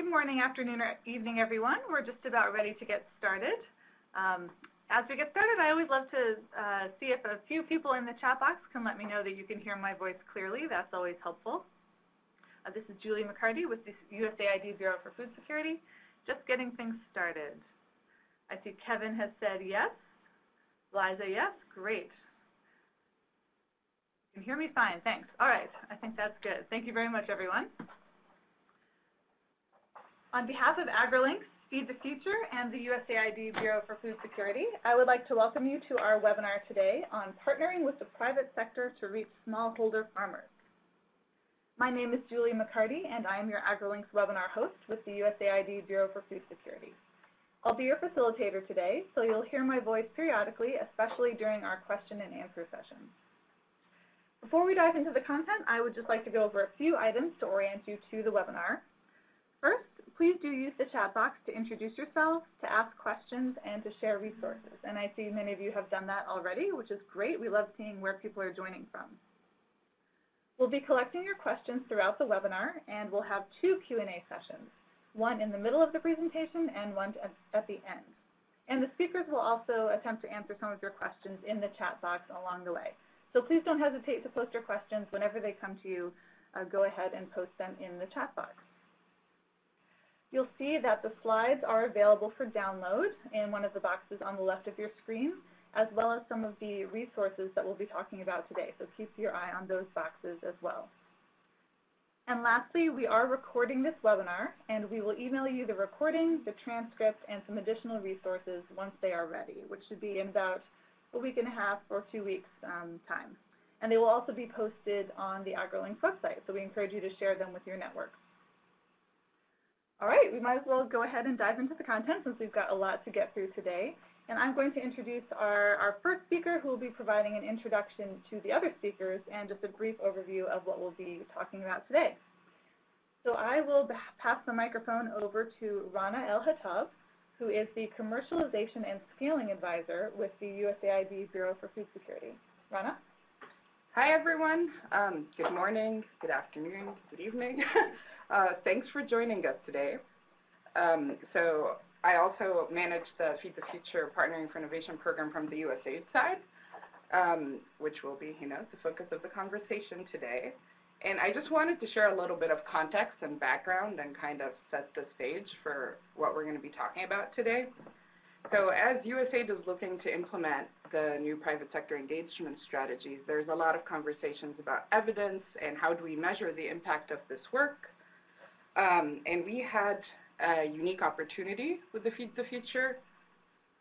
Good morning, afternoon, or evening, everyone. We're just about ready to get started. Um, as we get started, I always love to uh, see if a few people in the chat box can let me know that you can hear my voice clearly. That's always helpful. Uh, this is Julie McCarty with the USAID Bureau for Food Security. Just getting things started. I see Kevin has said yes. Liza, yes. Great. You can hear me fine. Thanks. All right. I think that's good. Thank you very much, everyone. On behalf of AgriLinks, Feed the Future, and the USAID Bureau for Food Security, I would like to welcome you to our webinar today on partnering with the private sector to reach smallholder farmers. My name is Julie McCarty, and I am your AgriLinks webinar host with the USAID Bureau for Food Security. I'll be your facilitator today, so you'll hear my voice periodically, especially during our question and answer sessions. Before we dive into the content, I would just like to go over a few items to orient you to the webinar. First, please do use the chat box to introduce yourselves, to ask questions, and to share resources. And I see many of you have done that already, which is great. We love seeing where people are joining from. We'll be collecting your questions throughout the webinar, and we'll have two Q&A sessions, one in the middle of the presentation and one at the end. And the speakers will also attempt to answer some of your questions in the chat box along the way. So please don't hesitate to post your questions whenever they come to you. Uh, go ahead and post them in the chat box. You'll see that the slides are available for download in one of the boxes on the left of your screen, as well as some of the resources that we'll be talking about today. So keep your eye on those boxes as well. And lastly, we are recording this webinar, and we will email you the recording, the transcript, and some additional resources once they are ready, which should be in about a week and a half or two weeks um, time. And they will also be posted on the AgriLinks website, so we encourage you to share them with your networks. All right, we might as well go ahead and dive into the content since we've got a lot to get through today. And I'm going to introduce our, our first speaker who will be providing an introduction to the other speakers and just a brief overview of what we'll be talking about today. So I will pass the microphone over to Rana El-Hattab, who is the Commercialization and Scaling Advisor with the USAID Bureau for Food Security. Rana? Hi, everyone. Um, good morning, good afternoon, good evening. uh, thanks for joining us today. Um, so I also manage the Feed the Future Partnering for Innovation program from the USAID side, um, which will be, you know, the focus of the conversation today. And I just wanted to share a little bit of context and background and kind of set the stage for what we're going to be talking about today. So as USAID is looking to implement the new private sector engagement strategies, there's a lot of conversations about evidence and how do we measure the impact of this work. Um, and we had a unique opportunity with the Feed the Future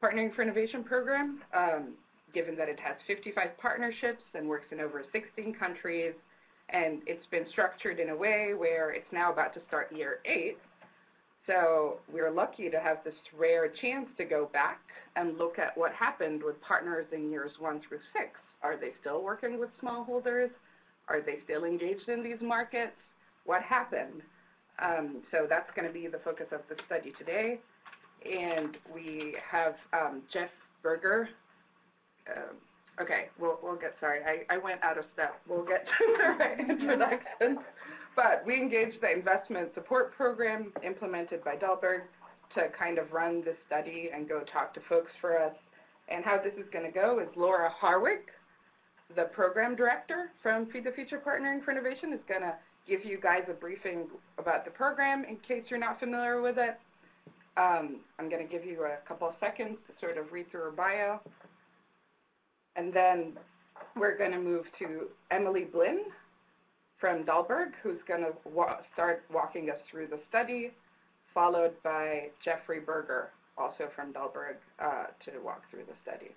Partnering for Innovation program, um, given that it has 55 partnerships and works in over 16 countries and it's been structured in a way where it's now about to start year eight. So we're lucky to have this rare chance to go back and look at what happened with partners in years one through six. Are they still working with smallholders? Are they still engaged in these markets? What happened? Um, so that's going to be the focus of the study today. And we have um, Jeff Berger, uh, Okay, we'll, we'll get, sorry, I, I went out of step. We'll get to the right introduction. But we engaged the investment support program implemented by Dalberg to kind of run this study and go talk to folks for us. And how this is going to go is Laura Harwick, the program director from Feed the Future Partnering for Innovation, is going to give you guys a briefing about the program in case you're not familiar with it. Um, I'm going to give you a couple of seconds to sort of read through her bio. And then we're going to move to Emily Blinn from Dalberg, who's going to wa start walking us through the study, followed by Jeffrey Berger, also from Dalberg, uh, to walk through the study.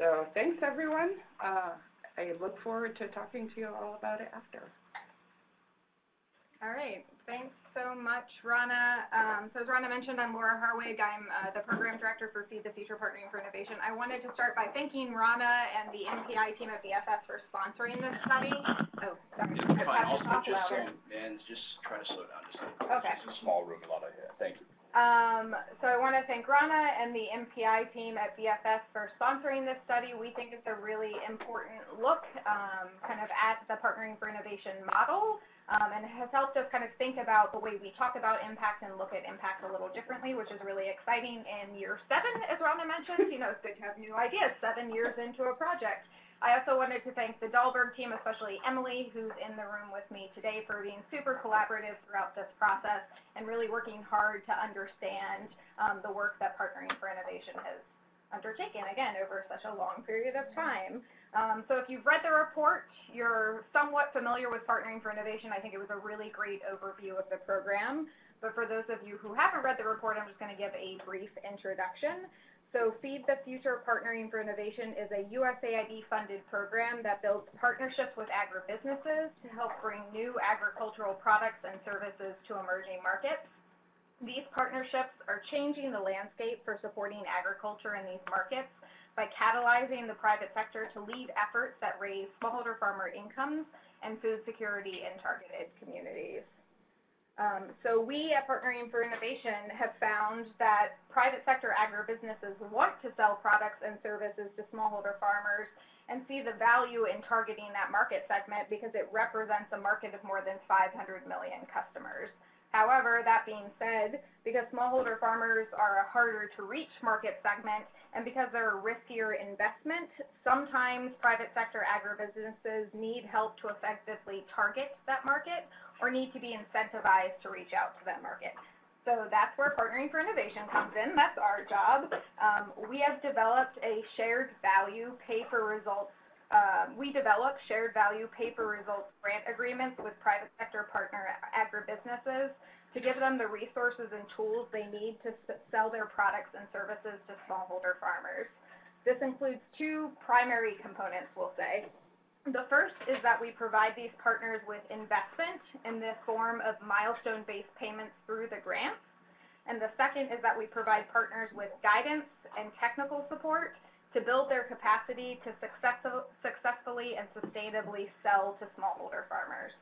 So thanks, everyone. Uh, I look forward to talking to you all about it after. All right. Thanks so much, Rana. Um, so as Rana mentioned, I'm Laura Harwig. I'm uh, the Program Director for Feed the Future Partnering for Innovation. I wanted to start by thanking Rana and the MPI team at BFS for sponsoring this study. Oh, sorry. Fine, I'll, I'll just, and just try to slow down just a little Okay. It's a small room, a lot of hair. Thank you. Um, so I want to thank Rana and the MPI team at BFS for sponsoring this study. We think it's a really important look um, kind of at the Partnering for Innovation model um, and has helped us kind of think about the way we talk about impact and look at impact a little differently, which is really exciting in year seven, as Rana mentioned. You know, it's good to have new ideas seven years into a project. I also wanted to thank the Dalberg team, especially Emily, who's in the room with me today, for being super collaborative throughout this process and really working hard to understand um, the work that Partnering for Innovation has undertaken, again, over such a long period of time. Um, so if you've read the report, you're somewhat familiar with Partnering for Innovation. I think it was a really great overview of the program. But for those of you who haven't read the report, I'm just going to give a brief introduction. So Feed the Future Partnering for Innovation is a USAID-funded program that builds partnerships with agribusinesses to help bring new agricultural products and services to emerging markets. These partnerships are changing the landscape for supporting agriculture in these markets by catalyzing the private sector to lead efforts that raise smallholder farmer incomes and food security in targeted communities. Um, so we at Partnering for Innovation have found that private sector agribusinesses want to sell products and services to smallholder farmers and see the value in targeting that market segment because it represents a market of more than 500 million customers. However, that being said, because smallholder farmers are a harder to reach market segment and because they're a riskier investment, sometimes private sector agribusinesses need help to effectively target that market or need to be incentivized to reach out to that market. So that's where Partnering for Innovation comes in. That's our job. Um, we have developed a shared value pay for results. Um, we develop shared value pay for results grant agreements with private sector partner agribusinesses to give them the resources and tools they need to sell their products and services to smallholder farmers. This includes two primary components, we'll say. The first is that we provide these partners with investment in the form of milestone-based payments through the grants. And the second is that we provide partners with guidance and technical support to build their capacity to successful, successfully and sustainably sell to smallholder farmers.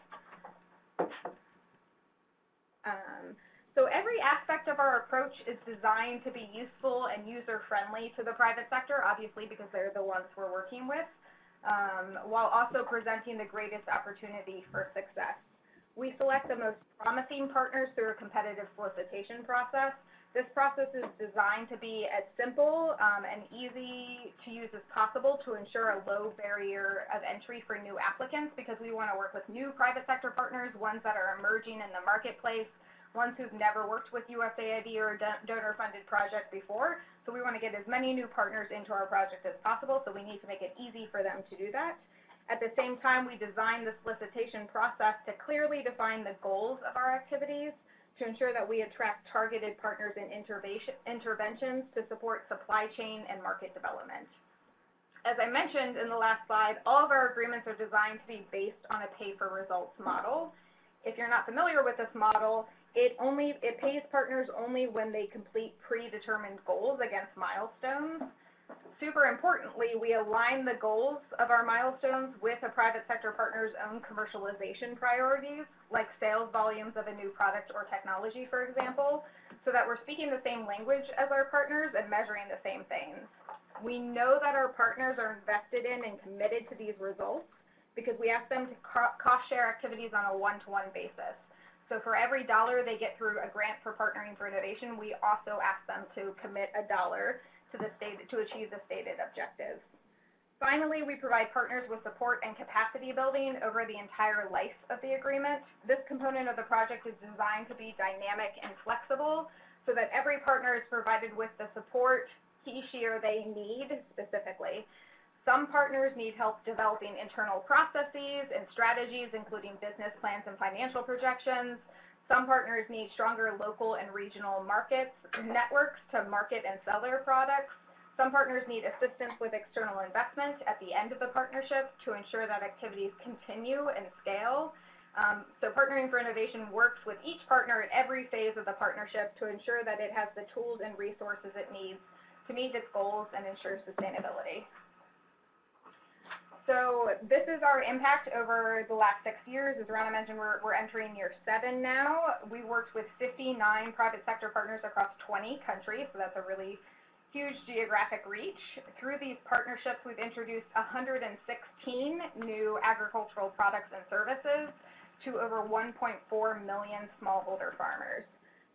Um, so every aspect of our approach is designed to be useful and user-friendly to the private sector, obviously because they're the ones we're working with um, while also presenting the greatest opportunity for success. We select the most promising partners through a competitive solicitation process. This process is designed to be as simple um, and easy to use as possible to ensure a low barrier of entry for new applicants because we want to work with new private sector partners, ones that are emerging in the marketplace, ones who've never worked with USAID or a donor-funded project before. So we want to get as many new partners into our project as possible, so we need to make it easy for them to do that. At the same time, we design the solicitation process to clearly define the goals of our activities to ensure that we attract targeted partners and interventions to support supply chain and market development. As I mentioned in the last slide, all of our agreements are designed to be based on a pay-for-results model. If you're not familiar with this model, it only it pays partners only when they complete predetermined goals against milestones. Super importantly, we align the goals of our milestones with a private sector partner's own commercialization priorities, like sales volumes of a new product or technology, for example, so that we're speaking the same language as our partners and measuring the same things. We know that our partners are invested in and committed to these results because we ask them to cost share activities on a one-to-one -one basis. So for every dollar they get through a grant for Partnering for Innovation, we also ask them to commit a dollar to, the to achieve the stated objectives. Finally, we provide partners with support and capacity building over the entire life of the agreement. This component of the project is designed to be dynamic and flexible so that every partner is provided with the support he, she, or they need specifically. Some partners need help developing internal processes and strategies, including business plans and financial projections. Some partners need stronger local and regional markets, networks to market and sell their products. Some partners need assistance with external investment at the end of the partnership to ensure that activities continue and scale. Um, so Partnering for Innovation works with each partner at every phase of the partnership to ensure that it has the tools and resources it needs to meet its goals and ensure sustainability. So this is our impact over the last six years. As Rana mentioned, we're, we're entering year seven now. We worked with 59 private sector partners across 20 countries, so that's a really huge geographic reach. Through these partnerships, we've introduced 116 new agricultural products and services to over 1.4 million smallholder farmers.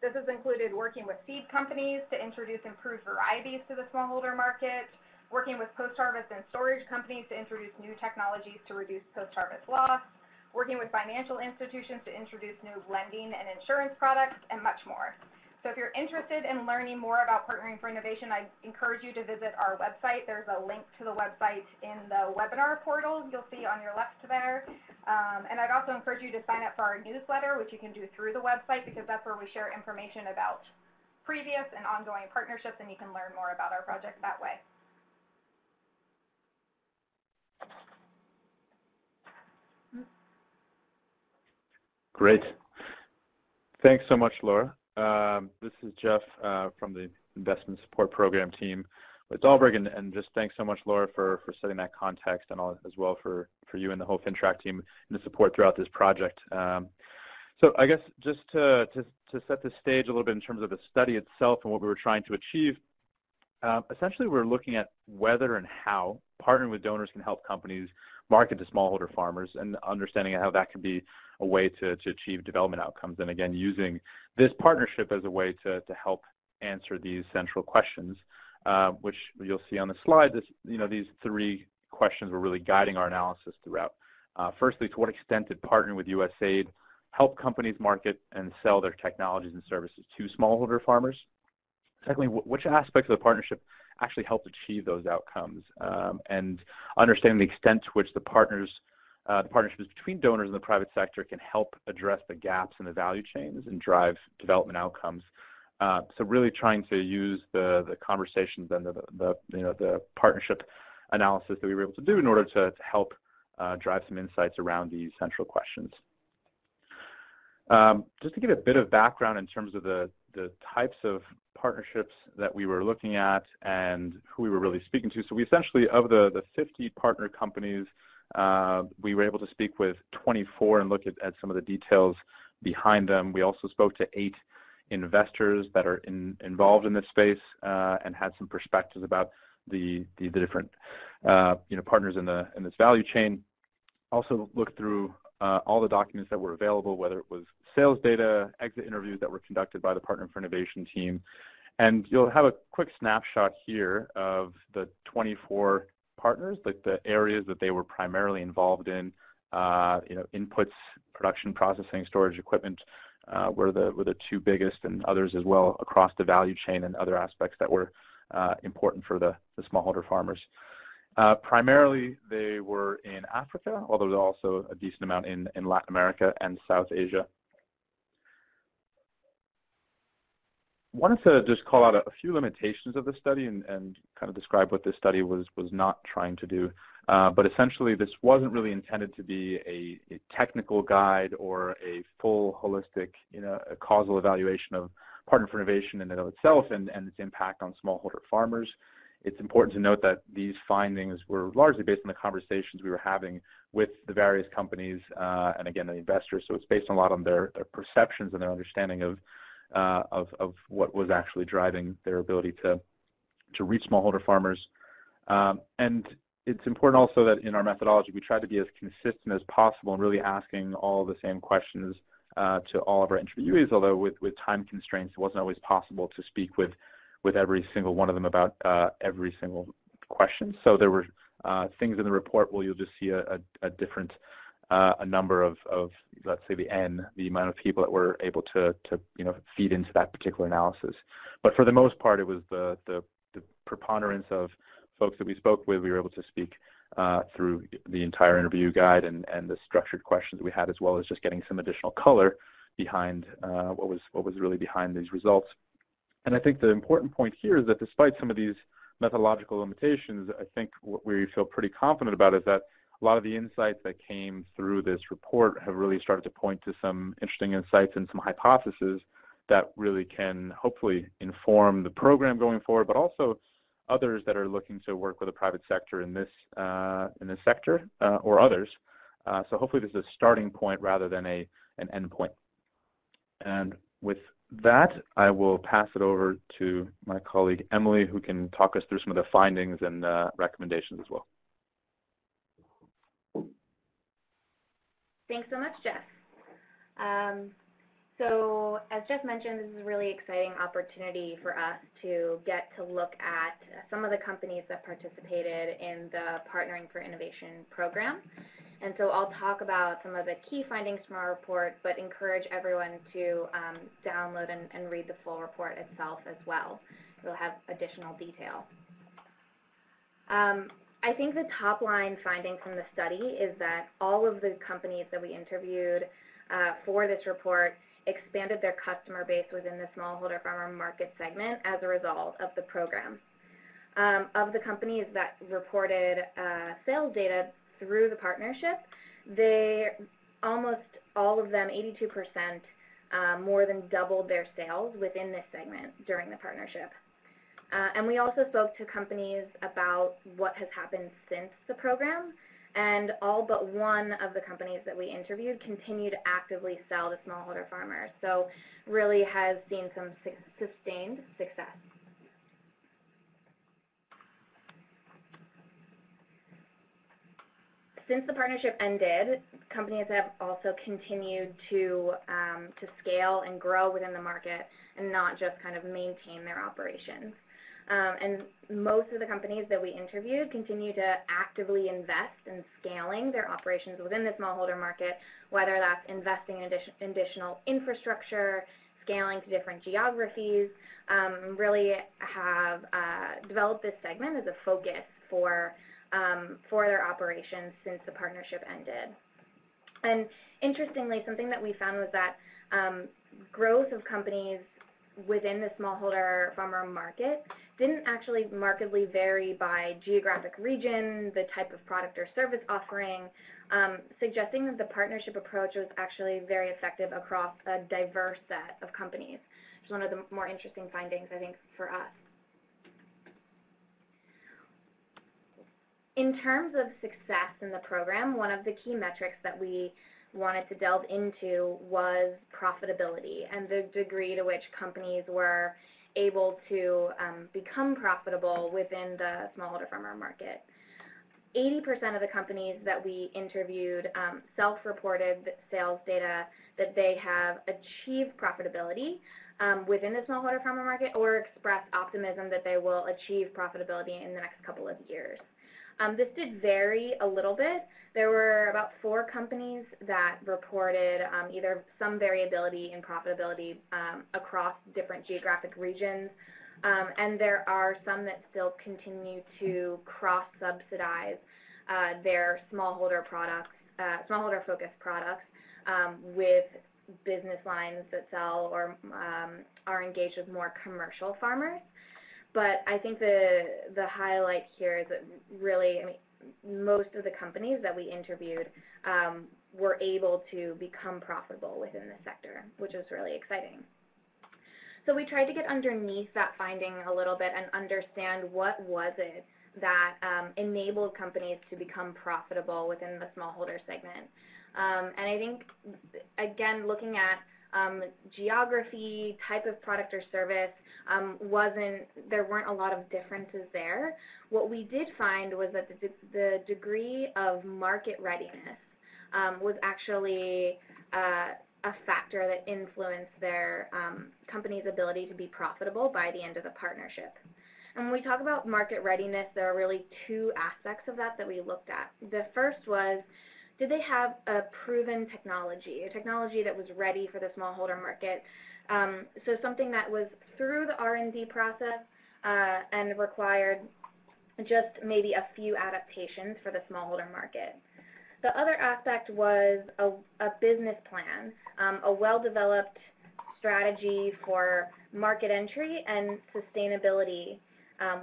This has included working with seed companies to introduce improved varieties to the smallholder market, working with post-harvest and storage companies to introduce new technologies to reduce post-harvest loss, working with financial institutions to introduce new lending and insurance products, and much more. So if you're interested in learning more about Partnering for Innovation, I encourage you to visit our website. There's a link to the website in the webinar portal you'll see on your left there. Um, and I'd also encourage you to sign up for our newsletter, which you can do through the website because that's where we share information about previous and ongoing partnerships, and you can learn more about our project that way. Great. Thanks so much, Laura. Um, this is Jeff uh, from the Investment Support Program team with Dalberg, and, and, just thanks so much, Laura, for, for setting that context and all, as well for, for you and the whole Fintrac team and the support throughout this project. Um, so I guess just to, to, to, set the stage a little bit in terms of the study itself and what we were trying to achieve, uh, essentially we're looking at whether and how partnering with donors can help companies market to smallholder farmers and understanding how that can be a way to, to achieve development outcomes. And again, using this partnership as a way to, to help answer these central questions, uh, which you'll see on the slide. This, you know, these three questions were really guiding our analysis throughout. Uh, firstly, to what extent did partnering with USAID help companies market and sell their technologies and services to smallholder farmers? Secondly, which aspects of the partnership actually helped achieve those outcomes? Um, and understanding the extent to which the partners, uh, the partnerships between donors and the private sector can help address the gaps in the value chains and drive development outcomes. Uh, so really trying to use the, the conversations and the, the, you know, the partnership analysis that we were able to do in order to, to help uh, drive some insights around these central questions. Um, just to give a bit of background in terms of the, the types of partnerships that we were looking at and who we were really speaking to. So we essentially, of the, the 50 partner companies, uh, we were able to speak with 24 and look at, at some of the details behind them. We also spoke to eight investors that are in, involved in this space uh, and had some perspectives about the, the, the different uh, you know, partners in, the, in this value chain. Also looked through uh, all the documents that were available, whether it was sales data, exit interviews that were conducted by the Partner for Innovation team. And you'll have a quick snapshot here of the 24 partners, like the areas that they were primarily involved in, uh, you know, inputs, production, processing, storage, equipment uh, were the were the two biggest, and others as well across the value chain and other aspects that were uh, important for the, the smallholder farmers. Uh, primarily, they were in Africa, although there's also a decent amount in, in Latin America and South Asia. Wanted to just call out a, few limitations of the study and, and kind of describe what this study was, was not trying to do. Uh, but essentially, this wasn't really intended to be a, a, technical guide or a full holistic, you know, causal evaluation of Partner for Innovation in and of itself and, and its impact on smallholder farmers. It's important to note that these findings were largely based on the conversations we were having with the various companies uh, and, again, the investors. So it's based a lot on their, their perceptions and their understanding of uh, of, of what was actually driving their ability to, to reach smallholder farmers. Um, and it's important also that in our methodology we try to be as consistent as possible and really asking all the same questions uh, to all of our interviewees, although with, with time constraints it wasn't always possible to speak with, with every single one of them about uh, every single question. So there were uh, things in the report where you'll just see a, a, a different a number of, of, let's say, the N, the amount of people that were able to, to, you know, feed into that particular analysis. But for the most part, it was the, the, the preponderance of folks that we spoke with, we were able to speak uh, through the entire interview guide and, and the structured questions that we had, as well as just getting some additional color behind uh, what was what was really behind these results. And I think the important point here is that despite some of these methodological limitations, I think what we feel pretty confident about is that a lot of the insights that came through this report have really started to point to some interesting insights and some hypotheses that really can hopefully inform the program going forward, but also others that are looking to work with the private sector in this uh, in this sector uh, or others. Uh, so hopefully this is a starting point rather than a an end point. And with that, I will pass it over to my colleague Emily, who can talk us through some of the findings and uh, recommendations as well. Thanks so much, Jeff. Um, so as Jeff mentioned, this is a really exciting opportunity for us to get to look at some of the companies that participated in the Partnering for Innovation program. And so I'll talk about some of the key findings from our report, but encourage everyone to um, download and, and read the full report itself as well. It'll have additional detail. Um, I think the top line finding from the study is that all of the companies that we interviewed uh, for this report expanded their customer base within the smallholder farmer market segment as a result of the program. Um, of the companies that reported uh, sales data through the partnership, they almost all of them, 82%, uh, more than doubled their sales within this segment during the partnership. Uh, and we also spoke to companies about what has happened since the program and all but one of the companies that we interviewed continue to actively sell to smallholder farmers. So really has seen some su sustained success. Since the partnership ended, companies have also continued to, um, to scale and grow within the market and not just kind of maintain their operations. Um, and most of the companies that we interviewed continue to actively invest in scaling their operations within the smallholder market, whether that's investing in addition, additional infrastructure, scaling to different geographies, um, really have uh, developed this segment as a focus for, um, for their operations since the partnership ended. And interestingly, something that we found was that um, growth of companies within the smallholder farmer market didn't actually markedly vary by geographic region, the type of product or service offering, um, suggesting that the partnership approach was actually very effective across a diverse set of companies. It's one of the more interesting findings, I think, for us. In terms of success in the program, one of the key metrics that we wanted to delve into was profitability and the degree to which companies were able to um, become profitable within the smallholder farmer market. 80% of the companies that we interviewed um, self-reported sales data that they have achieved profitability um, within the smallholder farmer market or express optimism that they will achieve profitability in the next couple of years. Um, this did vary a little bit. There were about four companies that reported um, either some variability in profitability um, across different geographic regions, um, and there are some that still continue to cross-subsidize uh, their smallholder products, uh, smallholder-focused products um, with business lines that sell or um, are engaged with more commercial farmers. But I think the the highlight here is that really, I mean, most of the companies that we interviewed um, were able to become profitable within the sector, which is really exciting. So we tried to get underneath that finding a little bit and understand what was it that um, enabled companies to become profitable within the smallholder segment. Um, and I think, again, looking at um, geography, type of product or service um, wasn't, there weren't a lot of differences there. What we did find was that the, the degree of market readiness um, was actually uh, a factor that influenced their um, company's ability to be profitable by the end of the partnership. And when we talk about market readiness, there are really two aspects of that that we looked at. The first was did they have a proven technology, a technology that was ready for the smallholder market? Um, so something that was through the R&D process uh, and required just maybe a few adaptations for the smallholder market. The other aspect was a, a business plan, um, a well-developed strategy for market entry and sustainability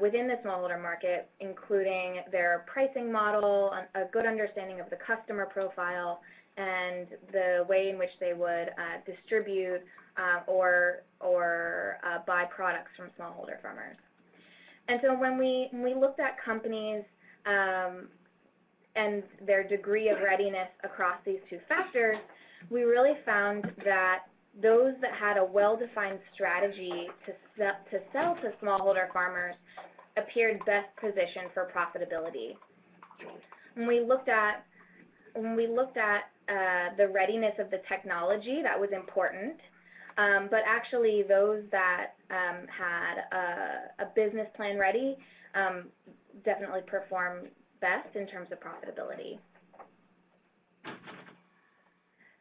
within the smallholder market, including their pricing model, a good understanding of the customer profile, and the way in which they would uh, distribute uh, or, or uh, buy products from smallholder farmers. And so when we, when we looked at companies um, and their degree of readiness across these two factors, we really found that those that had a well-defined strategy to sell, to sell to smallholder farmers appeared best positioned for profitability. When we looked at when we looked at uh, the readiness of the technology, that was important. Um, but actually, those that um, had a, a, business plan ready um, definitely performed best in terms of profitability.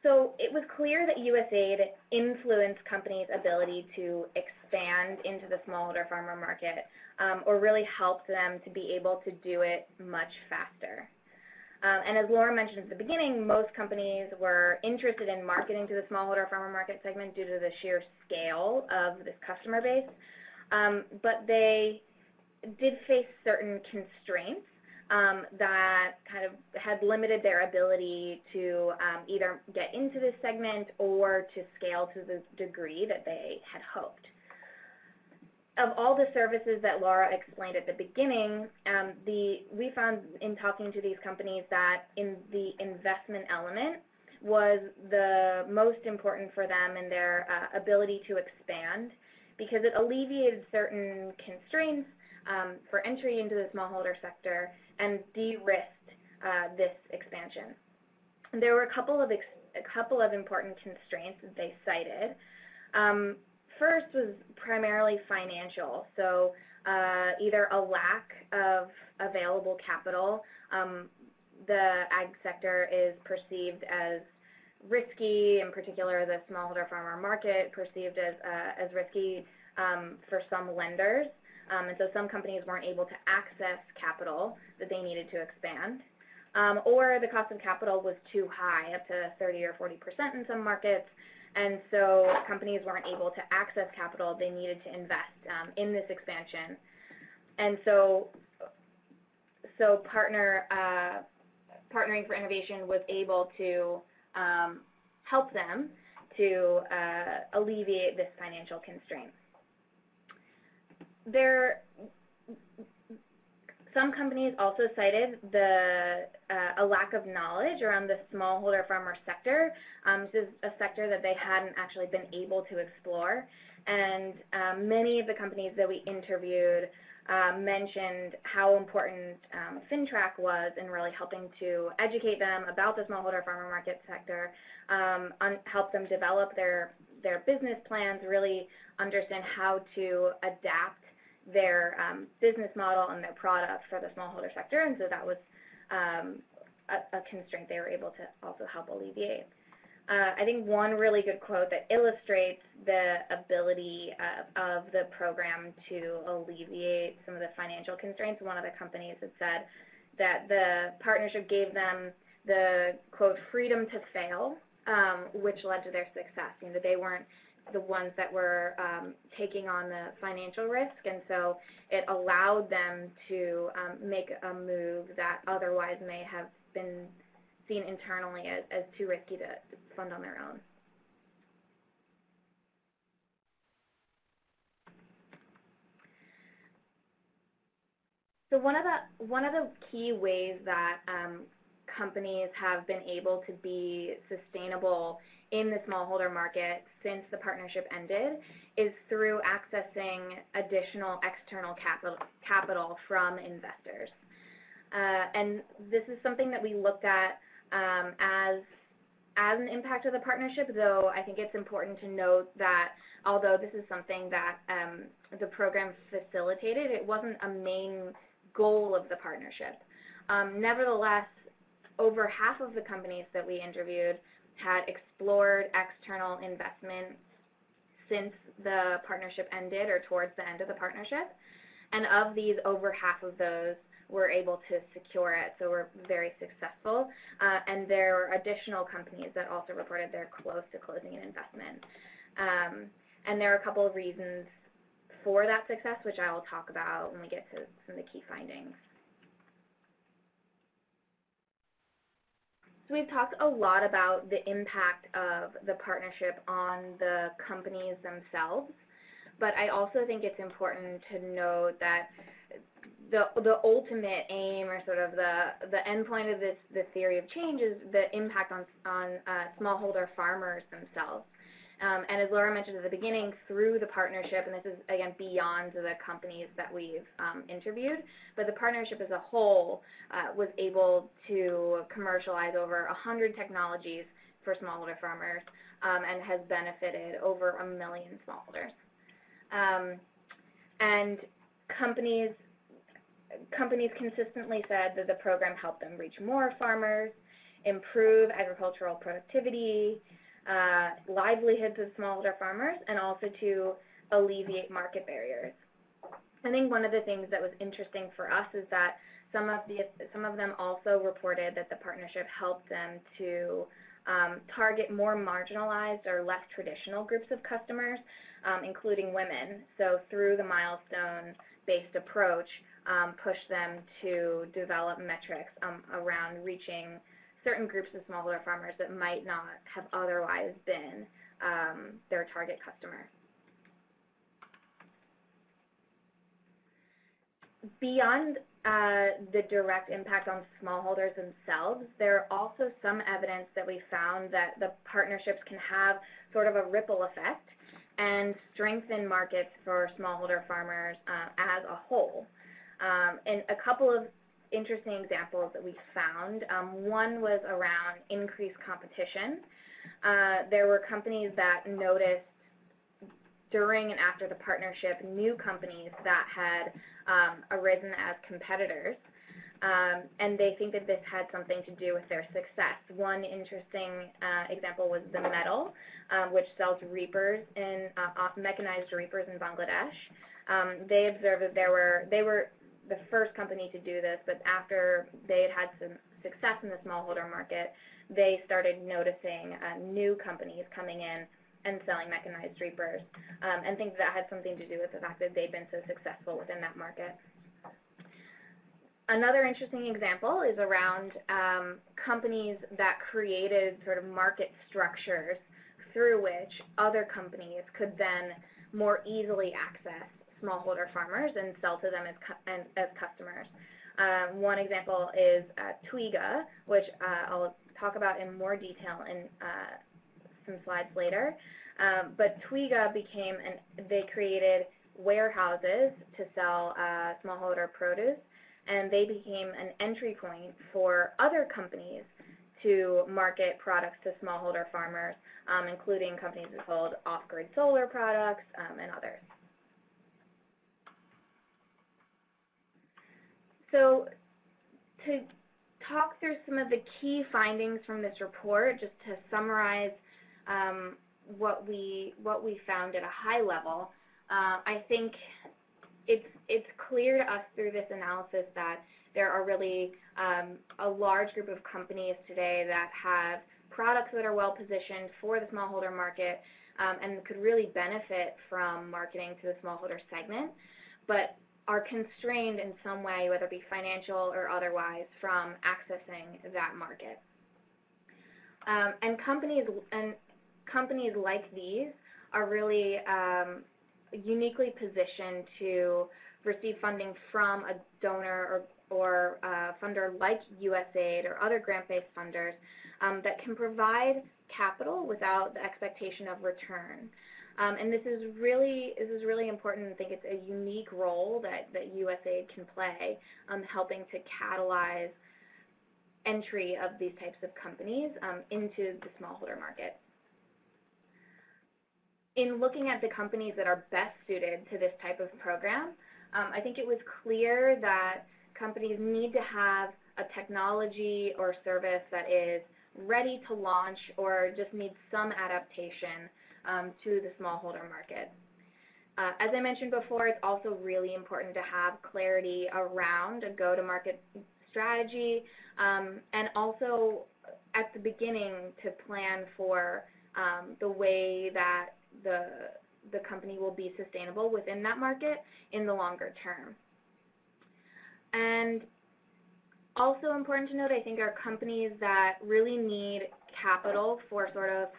So it was clear that USAID influenced companies' ability to expand into the smallholder farmer market um, or really helped them to be able to do it much faster. Um, and as Laura mentioned at the beginning, most companies were interested in marketing to the smallholder farmer market segment due to the sheer scale of this customer base. Um, but they did face certain constraints um, that kind of had limited their ability to um, either get into this segment or to scale to the degree that they had hoped. Of all the services that Laura explained at the beginning, um, the, we found in talking to these companies that in the investment element was the most important for them in their uh, ability to expand because it alleviated certain constraints um, for entry into the smallholder sector and de-risked uh, this expansion. And there were a couple of a couple of important constraints that they cited. Um, first was primarily financial, so uh, either a lack of available capital. Um, the ag sector is perceived as risky, in particular the smallholder farmer market perceived as, uh, as risky um, for some lenders. Um, and so some companies weren't able to access capital that they needed to expand. Um, or the cost of capital was too high, up to 30 or 40% in some markets, and so companies weren't able to access capital they needed to invest um, in this expansion. And so, so partner, uh, Partnering for Innovation was able to um, help them to uh, alleviate this financial constraint there, some companies also cited the uh, a lack of knowledge around the smallholder farmer sector. Um, this is a sector that they hadn't actually been able to explore. And um, many of the companies that we interviewed uh, mentioned how important um, Fintrac was in really helping to educate them about the smallholder farmer market sector, um, help them develop their, their business plans, really understand how to adapt their um, business model and their product for the smallholder sector, and so that was um, a, a, constraint they were able to also help alleviate. Uh, I think one really good quote that illustrates the ability uh, of the program to alleviate some of the financial constraints, one of the companies had said that the partnership gave them the, quote, freedom to fail, um, which led to their success. You know, they weren't the ones that were um, taking on the financial risk, and so it allowed them to um, make a move that otherwise may have been seen internally as, as too risky to fund on their own. So one of the one of the key ways that um, companies have been able to be sustainable in the smallholder market since the partnership ended is through accessing additional external capital, capital from investors. Uh, and this is something that we looked at um, as, as an impact of the partnership, though I think it's important to note that although this is something that um, the program facilitated, it wasn't a main goal of the partnership. Um, nevertheless, over half of the companies that we interviewed had explored external investment since the partnership ended or towards the end of the partnership. And of these, over half of those were able to secure it, so we're very successful. Uh, and there are additional companies that also reported they're close to closing an investment. Um, and there are a couple of reasons for that success, which I will talk about when we get to some of the key findings. So we've talked a lot about the impact of the partnership on the companies themselves, but I also think it's important to note that the, the ultimate aim or sort of the, the endpoint of this, this theory of change is the impact on, on uh, smallholder farmers themselves. Um, and as Laura mentioned at the beginning, through the partnership, and this is, again, beyond the companies that we've um, interviewed, but the partnership as a whole uh, was able to commercialize over 100 technologies for smallholder farmers um, and has benefited over a million smallholders. Um, and companies companies consistently said that the program helped them reach more farmers, improve agricultural productivity, uh, livelihoods of smallholder farmers, and also to alleviate market barriers. I think one of the things that was interesting for us is that some of the some of them also reported that the partnership helped them to um, target more marginalized or less traditional groups of customers, um, including women. So through the milestone-based approach, um, push them to develop metrics um, around reaching certain groups of smallholder farmers that might not have otherwise been um, their target customer. Beyond uh, the direct impact on smallholders themselves, there are also some evidence that we found that the partnerships can have sort of a ripple effect and strengthen markets for smallholder farmers uh, as a whole. Um, and a couple of interesting examples that we found. Um, one was around increased competition. Uh, there were companies that noticed during and after the partnership new companies that had um, arisen as competitors. Um, and they think that this had something to do with their success. One interesting uh, example was the Metal, um, which sells reapers in uh, mechanized reapers in Bangladesh. Um, they observed that there were they were the first company to do this, but after they had had some success in the smallholder market, they started noticing uh, new companies coming in and selling mechanized reapers um, and think that had something to do with the fact that they've been so successful within that market. Another interesting example is around um, companies that created sort of market structures through which other companies could then more easily access smallholder farmers and sell to them as, as customers. Um, one example is uh, Twiga, which uh, I'll talk about in more detail in uh, some slides later. Um, but Twiga became, an, they created warehouses to sell uh, smallholder produce, and they became an entry point for other companies to market products to smallholder farmers, um, including companies that sold off-grid solar products um, and others. So to talk through some of the key findings from this report, just to summarize um, what we what we found at a high level, uh, I think it's it's clear to us through this analysis that there are really um, a large group of companies today that have products that are well positioned for the smallholder market um, and could really benefit from marketing to the smallholder segment. But are constrained in some way, whether it be financial or otherwise, from accessing that market. Um, and companies and companies like these are really um, uniquely positioned to receive funding from a donor or, or uh, funder like USAID or other grant-based funders um, that can provide capital without the expectation of return. Um, and this is really this is really important. I think it's a unique role that, that USAID can play, um, helping to catalyze entry of these types of companies um, into the smallholder market. In looking at the companies that are best suited to this type of program, um, I think it was clear that companies need to have a technology or service that is ready to launch or just needs some adaptation um, to the smallholder market. Uh, as I mentioned before, it's also really important to have clarity around a go-to-market strategy um, and also at the beginning to plan for um, the way that the, the company will be sustainable within that market in the longer term. And also important to note, I think, are companies that really need capital for sort of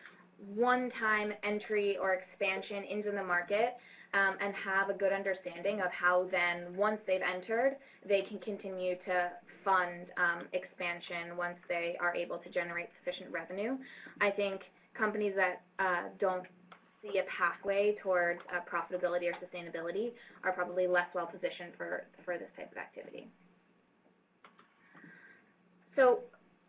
one-time entry or expansion into the market um, and have a good understanding of how then, once they've entered, they can continue to fund um, expansion once they are able to generate sufficient revenue. I think companies that uh, don't see a pathway towards uh, profitability or sustainability are probably less well positioned for, for this type of activity. So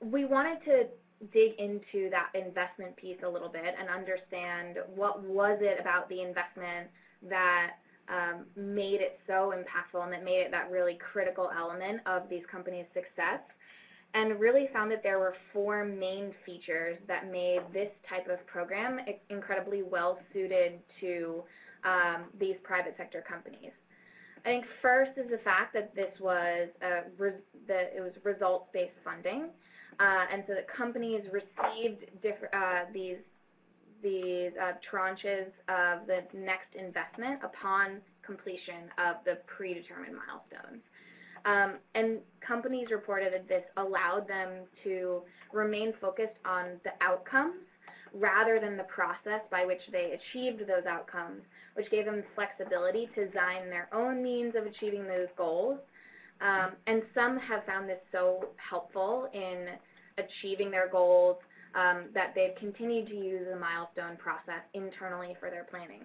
we wanted to dig into that investment piece a little bit and understand what was it about the investment that um, made it so impactful and that made it that really critical element of these companies' success and really found that there were four main features that made this type of program incredibly well suited to um, these private sector companies. I think first is the fact that this was a that it was results-based funding, and so the companies received uh, these these uh, tranches of the next investment upon completion of the predetermined milestones. Um, and companies reported that this allowed them to remain focused on the outcomes rather than the process by which they achieved those outcomes, which gave them flexibility to design their own means of achieving those goals. Um, and some have found this so helpful in achieving their goals um, that they've continued to use the milestone process internally for their planning.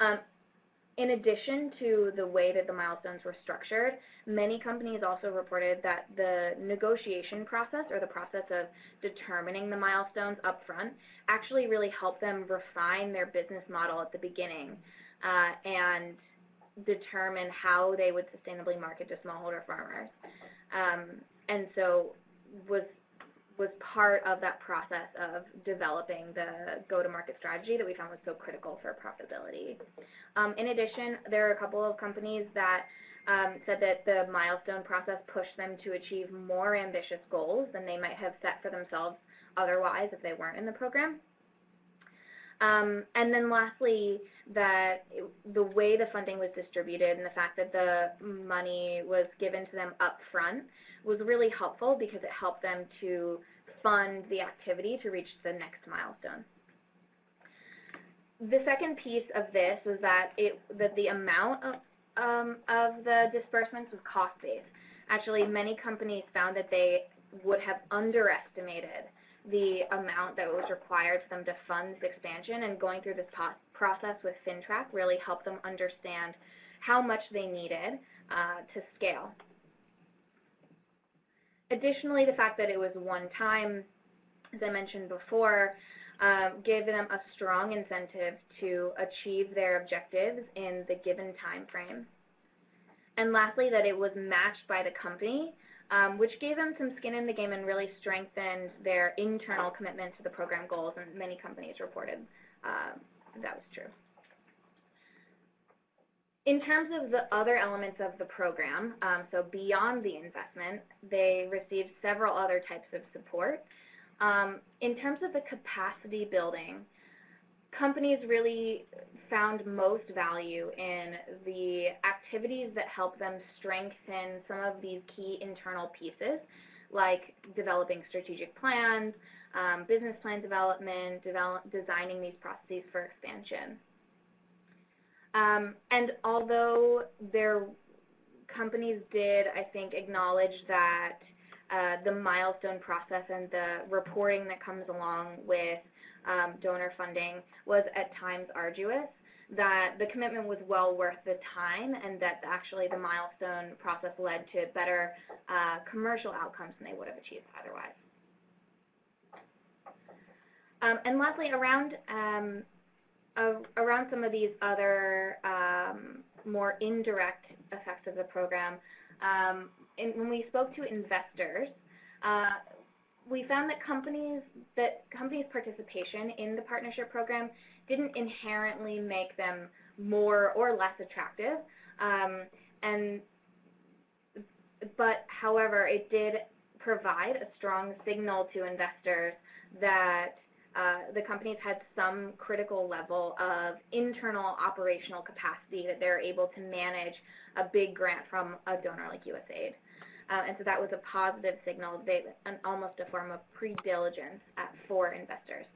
Um, in addition to the way that the milestones were structured, many companies also reported that the negotiation process or the process of determining the milestones up front actually really helped them refine their business model at the beginning uh, and determine how they would sustainably market to smallholder farmers. Um, and so was was part of that process of developing the go-to-market strategy that we found was so critical for profitability. Um, in addition, there are a couple of companies that um, said that the milestone process pushed them to achieve more ambitious goals than they might have set for themselves otherwise if they weren't in the program. Um, and then lastly, that the way the funding was distributed and the fact that the money was given to them up front was really helpful because it helped them to fund the activity to reach the next milestone. The second piece of this was that, it, that the amount of, um, of the disbursements was cost-based. Actually, many companies found that they would have underestimated the amount that was required for them to fund this expansion and going through this process with Fintrac really helped them understand how much they needed uh, to scale. Additionally, the fact that it was one time, as I mentioned before, uh, gave them a strong incentive to achieve their objectives in the given time frame. And lastly, that it was matched by the company, um, which gave them some skin in the game and really strengthened their internal commitment to the program goals, and many companies reported uh, that was true. In terms of the other elements of the program, um, so beyond the investment, they received several other types of support. Um, in terms of the capacity building, companies really found most value in the activities that help them strengthen some of these key internal pieces, like developing strategic plans, um, business plan development, develop, designing these processes for expansion. Um, and although their companies did, I think, acknowledge that uh, the milestone process and the reporting that comes along with um, donor funding was at times arduous, that the commitment was well worth the time and that actually the milestone process led to better uh, commercial outcomes than they would have achieved otherwise. Um, and lastly, around um, uh, around some of these other um, more indirect effects of the program, um, when we spoke to investors, uh, we found that companies that companies' participation in the partnership program didn't inherently make them more or less attractive, um, and but however, it did provide a strong signal to investors that uh, the companies had some critical level of internal operational capacity that they're able to manage a big grant from a donor like USAID. Uh, and so that was a positive signal, they, an, almost a form of pre-diligence for investors.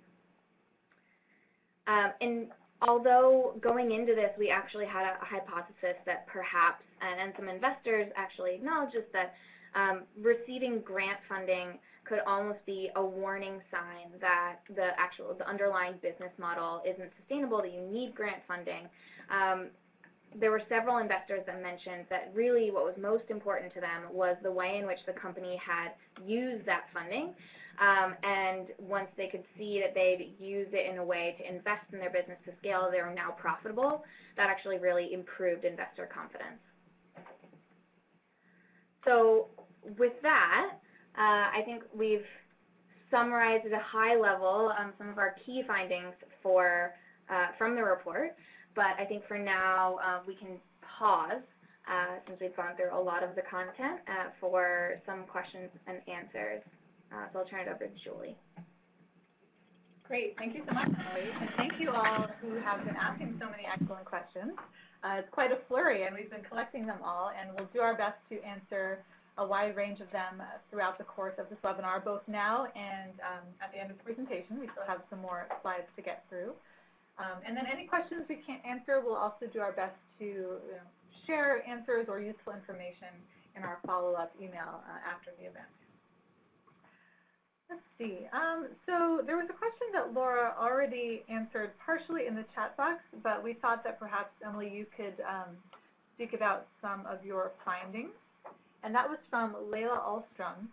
Um, and although going into this, we actually had a, a hypothesis that perhaps, and, and, some investors actually acknowledged this, that um, receiving grant funding could almost be a warning sign that the actual, the underlying business model isn't sustainable, that you need grant funding. Um, there were several investors that mentioned that really what was most important to them was the way in which the company had used that funding. Um, and once they could see that they'd used it in a way to invest in their business to scale, they were now profitable, that actually really improved investor confidence. So with that, uh, I think we've summarized at a high level um, some of our key findings for uh, from the report. But I think for now uh, we can pause uh, since we've gone through a lot of the content uh, for some questions and answers. Uh, so I'll turn it over to Julie. Great. Thank you so much, Emily. And thank you all who have been asking so many excellent questions. Uh, it's quite a flurry, and we've been collecting them all, and we'll do our best to answer a wide range of them uh, throughout the course of this webinar, both now and um, at the end of the presentation. We still have some more slides to get through. Um, and then any questions we can't answer, we'll also do our best to you know, share answers or useful information in our follow-up email uh, after the event. Let's see. Um, so there was a question that Laura already answered partially in the chat box, but we thought that perhaps, Emily, you could um, speak about some of your findings. And that was from Layla Alstrom,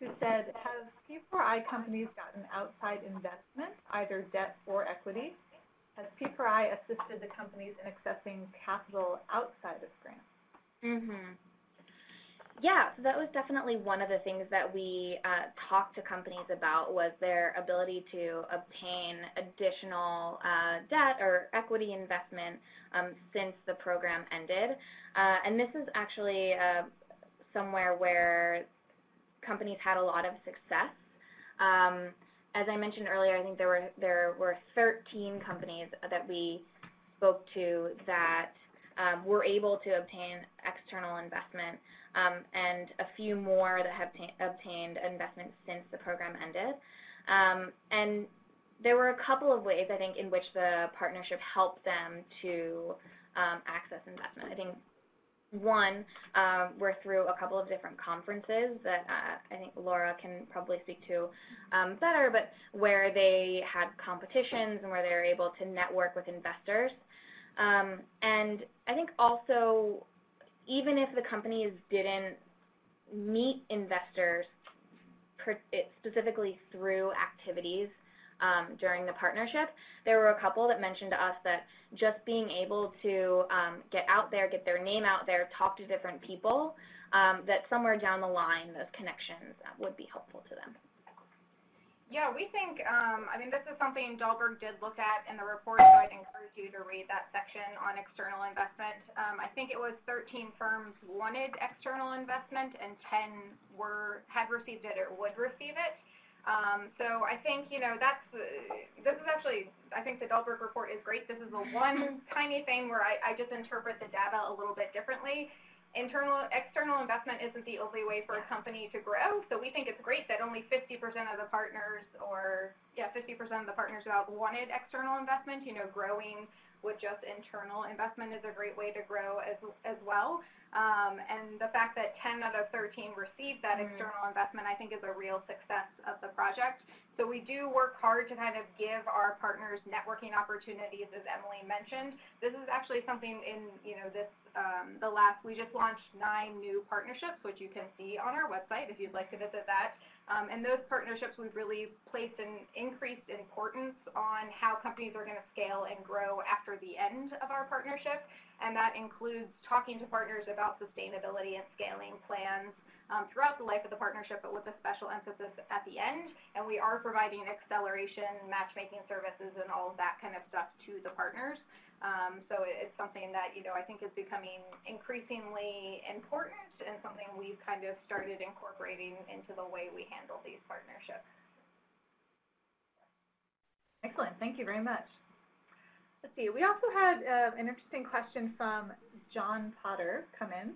who said, have P4I companies gotten outside investment, either debt or equity? Has P4I assisted the companies in accessing capital outside of grants? Mm-hmm. Yeah, so that was definitely one of the things that we uh, talked to companies about was their ability to obtain additional uh, debt or equity investment um, since the program ended. Uh, and this is actually uh, somewhere where companies had a lot of success. Um, as I mentioned earlier, I think there were there were 13 companies that we spoke to that um, were able to obtain external investment, um, and a few more that have obtained investment since the program ended. Um, and there were a couple of ways, I think, in which the partnership helped them to um, access investment. I think one, um, we're through a couple of different conferences that uh, I think Laura can probably speak to um, better, but where they had competitions and where they were able to network with investors. Um, and I think also, even if the companies didn't meet investors specifically through activities um, during the partnership. There were a couple that mentioned to us that just being able to um, get out there, get their name out there, talk to different people, um, that somewhere down the line those connections would be helpful to them. Yeah, we think, um, I mean, this is something Dalberg did look at in the report, so I'd encourage you to read that section on external investment. Um, I think it was 13 firms wanted external investment and 10 were had received it or would receive it. Um, so I think, you know, that's, uh, this is actually, I think the Dalberg report is great. This is the one tiny thing where I, I just interpret the data a little bit differently. Internal, external investment isn't the only way for a company to grow. So we think it's great that only 50% of the partners or, yeah, 50% of the partners out wanted external investment. You know, growing with just internal investment is a great way to grow as, as well. Um, and the fact that 10 out of 13 received that mm external investment, I think, is a real success of the project. So we do work hard to kind of give our partners networking opportunities, as Emily mentioned. This is actually something in, you know, this, um, the last, we just launched nine new partnerships, which you can see on our website if you'd like to visit that. Um, and those partnerships, we've really placed an increased importance on how companies are going to scale and grow after the end of our partnership. And that includes talking to partners about sustainability and scaling plans um, throughout the life of the partnership, but with a special emphasis at the end. And we are providing acceleration, matchmaking services, and all of that kind of stuff to the partners. Um, so it's something that, you know, I think is becoming increasingly important and something we've kind of started incorporating into the way we handle these partnerships. Excellent. Thank you very much. Let's see. We also had uh, an interesting question from John Potter come in.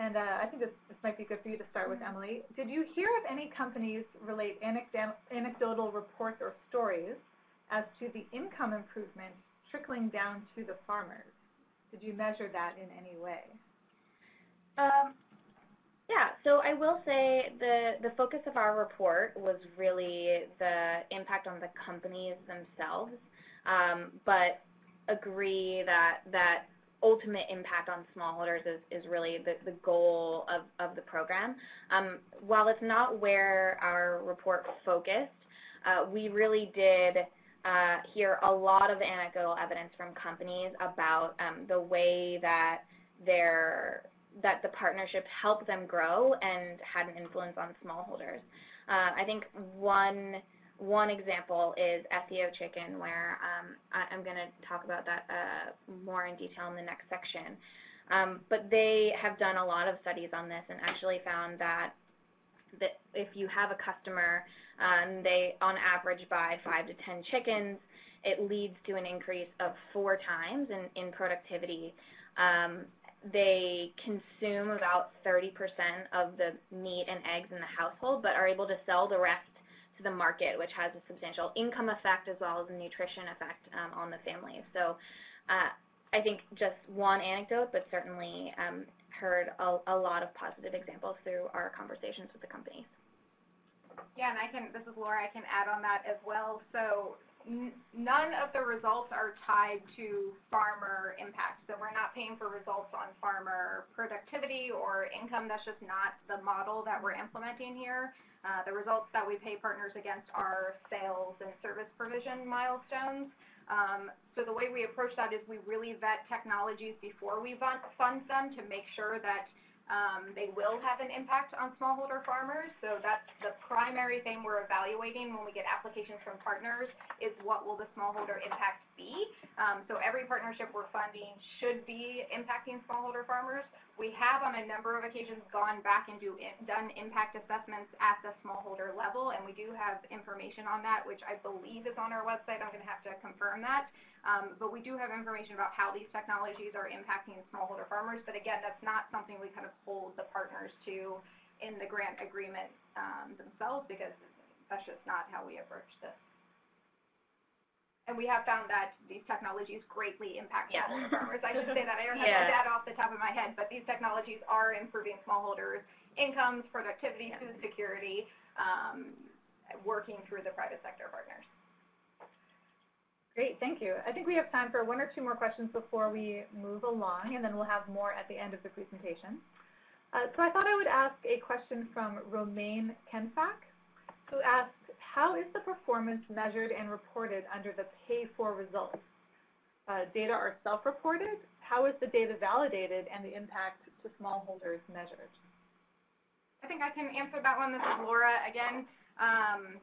And uh, I think this, this might be good for you to start with, Emily. Did you hear of any companies relate anecdotal reports or stories as to the income improvement trickling down to the farmers? Did you measure that in any way? Um, Yeah, so I will say the, the focus of our report was really the impact on the companies themselves, um, but agree that that ultimate impact on smallholders is, is really the, the goal of, of the program. Um, while it's not where our report focused, uh, we really did uh, hear a lot of anecdotal evidence from companies about um, the way that their that the partnership helped them grow and had an influence on smallholders. Uh, I think one one example is EthioChicken, where um, I, am going to talk about that uh, more in detail in the next section. Um, but they have done a lot of studies on this and actually found that that if you have a customer, um, they on average buy five to ten chickens, it leads to an increase of four times in, in productivity. Um, they consume about 30% of the meat and eggs in the household, but are able to sell the rest to the market, which has a substantial income effect as well as a nutrition effect um, on the family. So uh, I think just one anecdote, but certainly um, heard a, a, lot of positive examples through our conversations with the companies. Yeah, and I can, this is Laura, I can add on that as well. So none of the results are tied to farmer impact. So we're not paying for results on farmer productivity or income. That's just not the model that we're implementing here. Uh, the results that we pay partners against are sales and service provision milestones. Um, so the way we approach that is we really vet technologies before we fund them to make sure that um, they will have an impact on smallholder farmers, so that's the primary thing we're evaluating when we get applications from partners is what will the smallholder impact be. Um, so every partnership we're funding should be impacting smallholder farmers. We have on a number of occasions gone back and do, done impact assessments at the smallholder level, and we do have information on that, which I believe is on our website. I'm going to have to confirm that. Um, but we do have information about how these technologies are impacting smallholder farmers. But again, that's not something we kind of hold the partners to in the grant agreement um, themselves because that's just not how we approach this. And we have found that these technologies greatly impact yeah. smallholder farmers. I should say that. I don't have yeah. that off the top of my head, but these technologies are improving smallholders' incomes, productivity, yeah. food security, um, working through the private sector partners. Great, thank you. I think we have time for one or two more questions before we move along, and then we'll have more at the end of the presentation. Uh, so I thought I would ask a question from Romaine Kenfak, who asks, how is the performance measured and reported under the pay-for results? Uh, data are self-reported. How is the data validated and the impact to smallholders measured? I think I can answer that one. This is Laura again. Um,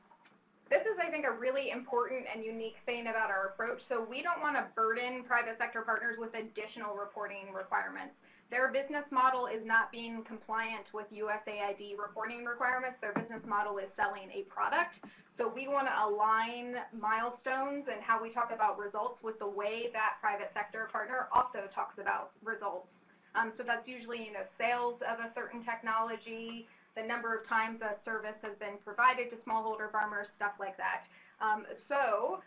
this is, I think, a really important and unique thing about our approach. So we don't want to burden private sector partners with additional reporting requirements. Their business model is not being compliant with USAID reporting requirements. Their business model is selling a product. So we want to align milestones and how we talk about results with the way that private sector partner also talks about results. Um, so that's usually, you know, sales of a certain technology, the number of times a service has been provided to smallholder farmers, stuff like that. Um, so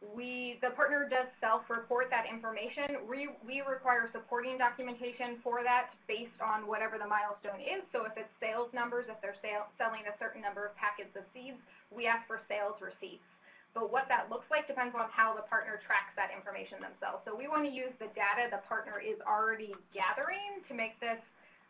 we, the partner does self-report that information. We, we require supporting documentation for that based on whatever the milestone is. So if it's sales numbers, if they're sale, selling a certain number of packets of seeds, we ask for sales receipts. But what that looks like depends on how the partner tracks that information themselves. So we want to use the data the partner is already gathering to make this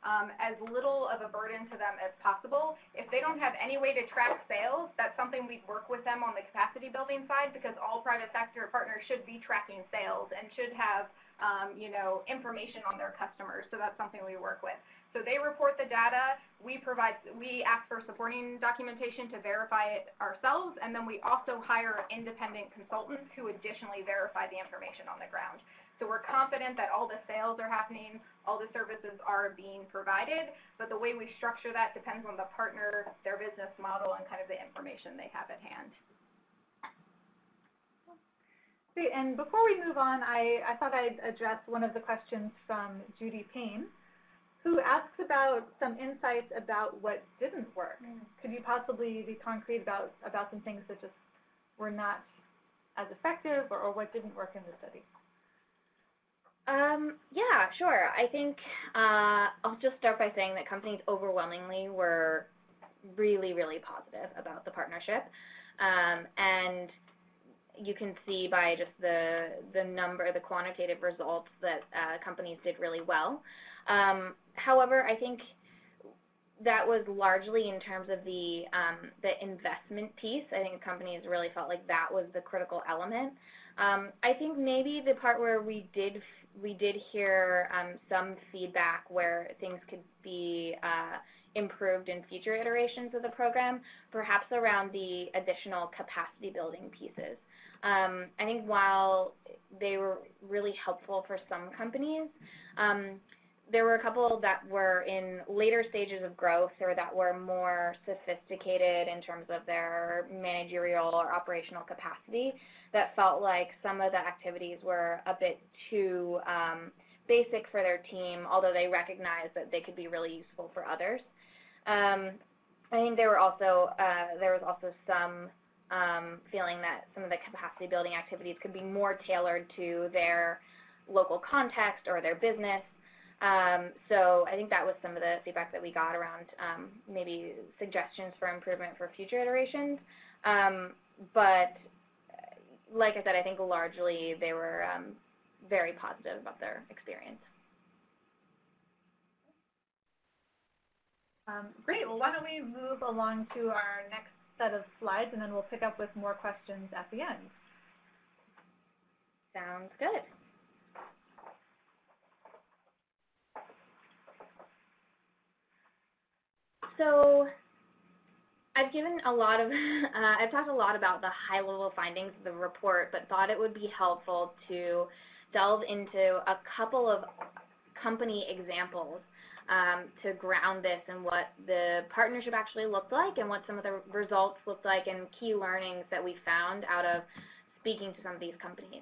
um, as little of a burden to them as possible. If they don't have any way to track sales, that's something we'd work with them on the capacity building side because all private sector partners should be tracking sales and should have um, you know, information on their customers. So that's something we work with. So they report the data, we provide, we ask for supporting documentation to verify it ourselves, and then we also hire independent consultants who additionally verify the information on the ground. So we're confident that all the sales are happening, all the services are being provided, but the way we structure that depends on the partner, their business model, and kind of the information they have at hand. And before we move on, I, I thought I'd address one of the questions from Judy Payne who asks about some insights about what didn't work. Mm. Could you possibly be concrete about, about some things that just were not as effective or, or what didn't work in the study? Um, yeah, sure. I think uh, I'll just start by saying that companies overwhelmingly were really, really positive about the partnership. Um, and you can see by just the, the number, the quantitative results that uh, companies did really well. Um, however, I think that was largely in terms of the um, the investment piece. I think companies really felt like that was the critical element. Um, I think maybe the part where we did we did hear um, some feedback where things could be uh, improved in future iterations of the program, perhaps around the additional capacity building pieces. Um, I think while they were really helpful for some companies, um, there were a couple that were in later stages of growth or that were more sophisticated in terms of their managerial or operational capacity that felt like some of the activities were a bit too um, basic for their team, although they recognized that they could be really useful for others. Um, I think there were also uh, there was also some um, feeling that some of the capacity building activities could be more tailored to their local context or their business. Um, so I think that was some of the feedback that we got around um, maybe suggestions for improvement for future iterations. Um, but like I said, I think largely they were um, very positive about their experience. Um, great. Well, why don't we move along to our next set of slides, and then we'll pick up with more questions at the end. Sounds good. So I've given a lot of, uh, I've talked a lot about the high-level findings of the report, but thought it would be helpful to delve into a couple of company examples um, to ground this and what the partnership actually looked like and what some of the results looked like and key learnings that we found out of speaking to some of these companies.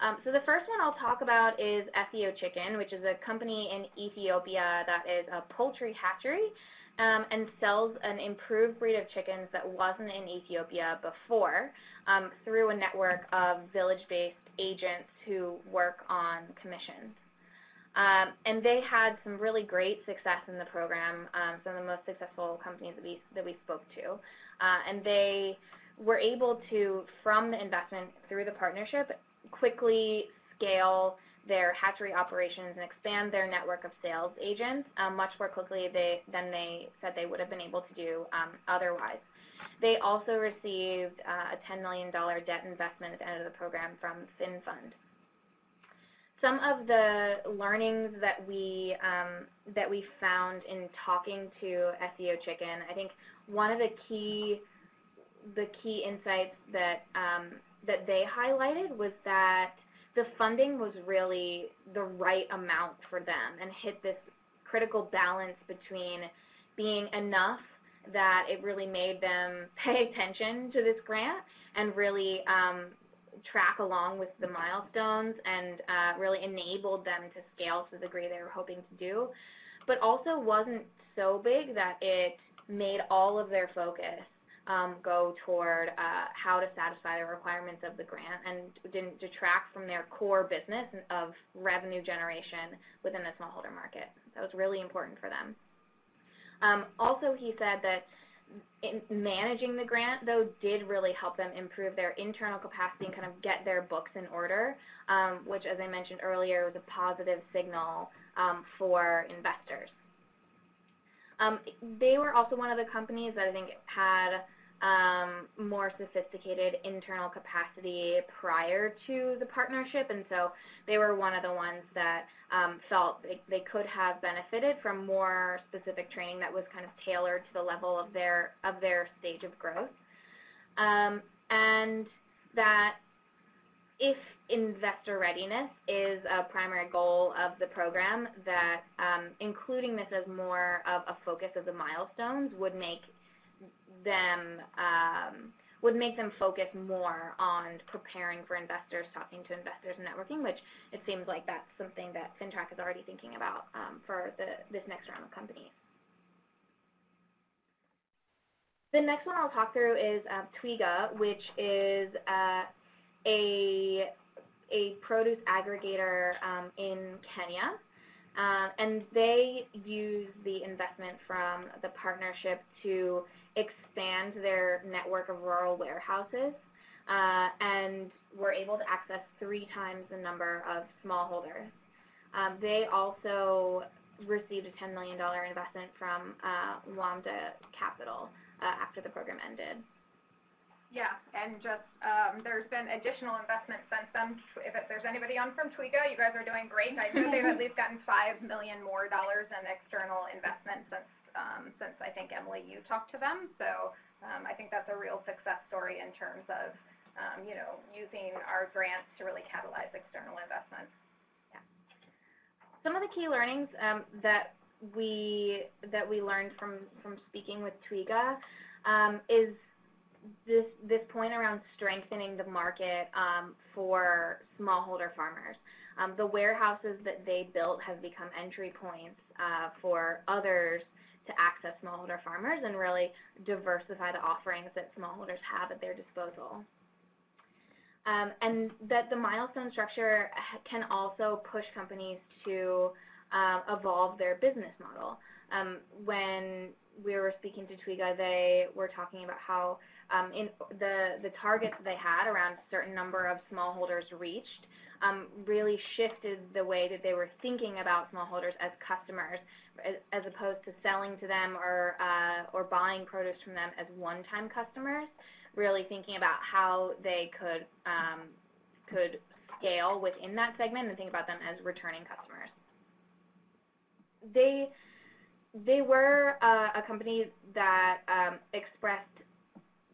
Um, so the first one I'll talk about is EthioChicken, which is a company in Ethiopia that is a poultry hatchery um, and sells an improved breed of chickens that wasn't in Ethiopia before um, through a network of village-based agents who work on commissions. Um, and they had some really great success in the program, um, some of the most successful companies that we, that we spoke to. Uh, and they were able to, from the investment through the partnership, quickly scale their hatchery operations and expand their network of sales agents um, much more quickly they, than they said they would have been able to do um, otherwise. They also received uh, a $10 million debt investment at the end of the program from Finnfund. Some of the learnings that we um, that we found in talking to EthioChicken, I think one of the key the key insights that um, that they highlighted was that the funding was really the right amount for them and hit this critical balance between being enough that it really made them pay attention to this grant and really um, track along with the milestones and uh, really enabled them to scale to the degree they were hoping to do, but also wasn't so big that it made all of their focus um, go toward uh, how to satisfy the requirements of the grant and didn't detract from their core business of revenue generation within the smallholder market. That was really important for them. Um, also, he said that managing the grant, though, did really help them improve their internal capacity and kind of get their books in order, um, which, as I mentioned earlier, was a positive signal um, for investors. Um, they were also one of the companies that I think had um, more sophisticated internal capacity prior to the partnership, and so they were one of the ones that um, felt they, they could have benefited from more specific training that was kind of tailored to the level of their of their stage of growth, um, and that if investor readiness is a primary goal of the program, that um, including this as more of a focus of the milestones would make them um, would make them focus more on preparing for investors, talking to investors and networking, which it seems like that's something that FINTRAC is already thinking about um, for the, this next round of companies. The next one I'll talk through is uh, Twiga, which is uh, a a produce aggregator um, in Kenya. Uh, and they use the investment from the partnership to expand their network of rural warehouses uh, and were able to access three times the number of smallholders. Um, they also received a $10 million investment from uh, Lambda Capital uh, after the program ended. Yeah, and just um, there's been additional investment since then. If it, there's anybody on from Twiga, you guys are doing great. I know they've at least gotten five million more dollars in external investment since um, since I think Emily you talked to them. So um, I think that's a real success story in terms of um, you know using our grants to really catalyze external investment. Yeah. Some of the key learnings um, that we that we learned from from speaking with Twiga um, is this this point around strengthening the market um, for smallholder farmers. Um, the warehouses that they built have become entry points uh, for others to access smallholder farmers and really diversify the offerings that smallholders have at their disposal. Um, and that the milestone structure can also push companies to um, evolve their business model. Um, when we were speaking to Twiga, they were talking about how um, in the, the targets they had around a certain number of smallholders reached um, really shifted the way that they were thinking about smallholders as customers as, as opposed to selling to them or, uh, or buying produce from them as one-time customers, really thinking about how they could, um, could scale within that segment and think about them as returning customers. They, they were uh, a company that um, expressed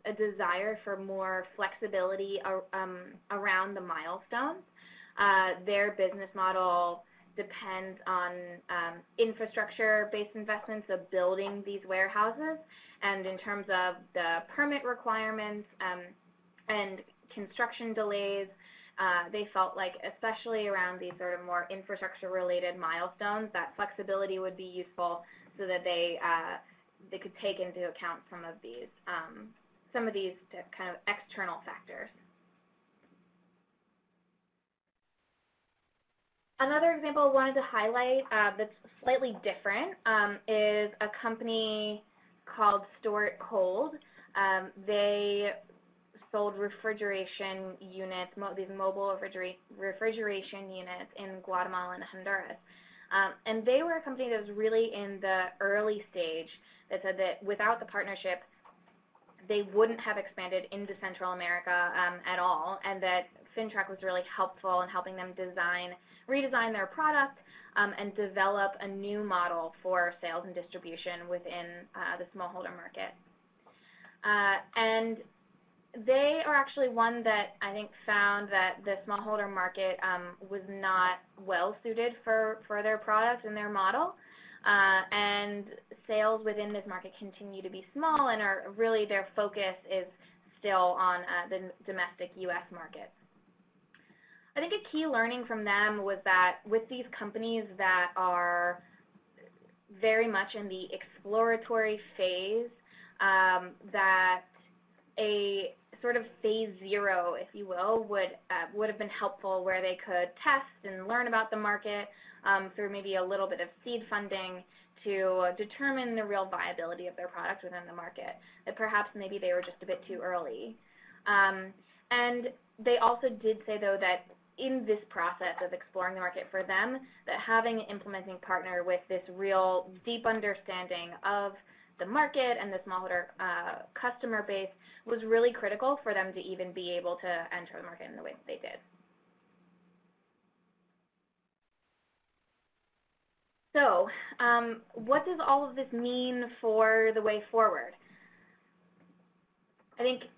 a desire for more flexibility um, around the milestones. Uh, their business model depends on um, infrastructure-based investments of building these warehouses. And in terms of the permit requirements um, and construction delays, uh, they felt like, especially around these sort of more infrastructure-related milestones, that flexibility would be useful so that they uh, they could take into account some of these um, some of these kind of external factors. Another example I wanted to highlight uh, that's slightly different um, is a company called Store Cold. Um, they sold refrigeration units, mo these mobile refrigera refrigeration units in Guatemala and Honduras. Um, and they were a company that was really in the early stage that said that without the partnership, they wouldn't have expanded into Central America um, at all, and that Fintrac was really helpful in helping them design, redesign their product um, and develop a new model for sales and distribution within uh, the smallholder market. Uh, and they are actually one that I think found that the smallholder market um, was not well suited for, for their product and their model. Uh, and sales within this market continue to be small and are really their focus is still on uh, the domestic U.S. market. I think a key learning from them was that with these companies that are very much in the exploratory phase, um, that a sort of phase zero, if you will, would uh, would have been helpful where they could test and learn about the market um, through maybe a little bit of seed funding to determine the real viability of their product within the market. That perhaps maybe they were just a bit too early. Um, and they also did say, though, that in this process of exploring the market for them, that having an implementing partner with this real deep understanding of the market and the smallholder uh, customer base was really critical for them to even be able to enter the market in the way that they did. So um, what does all of this mean for the way forward? I think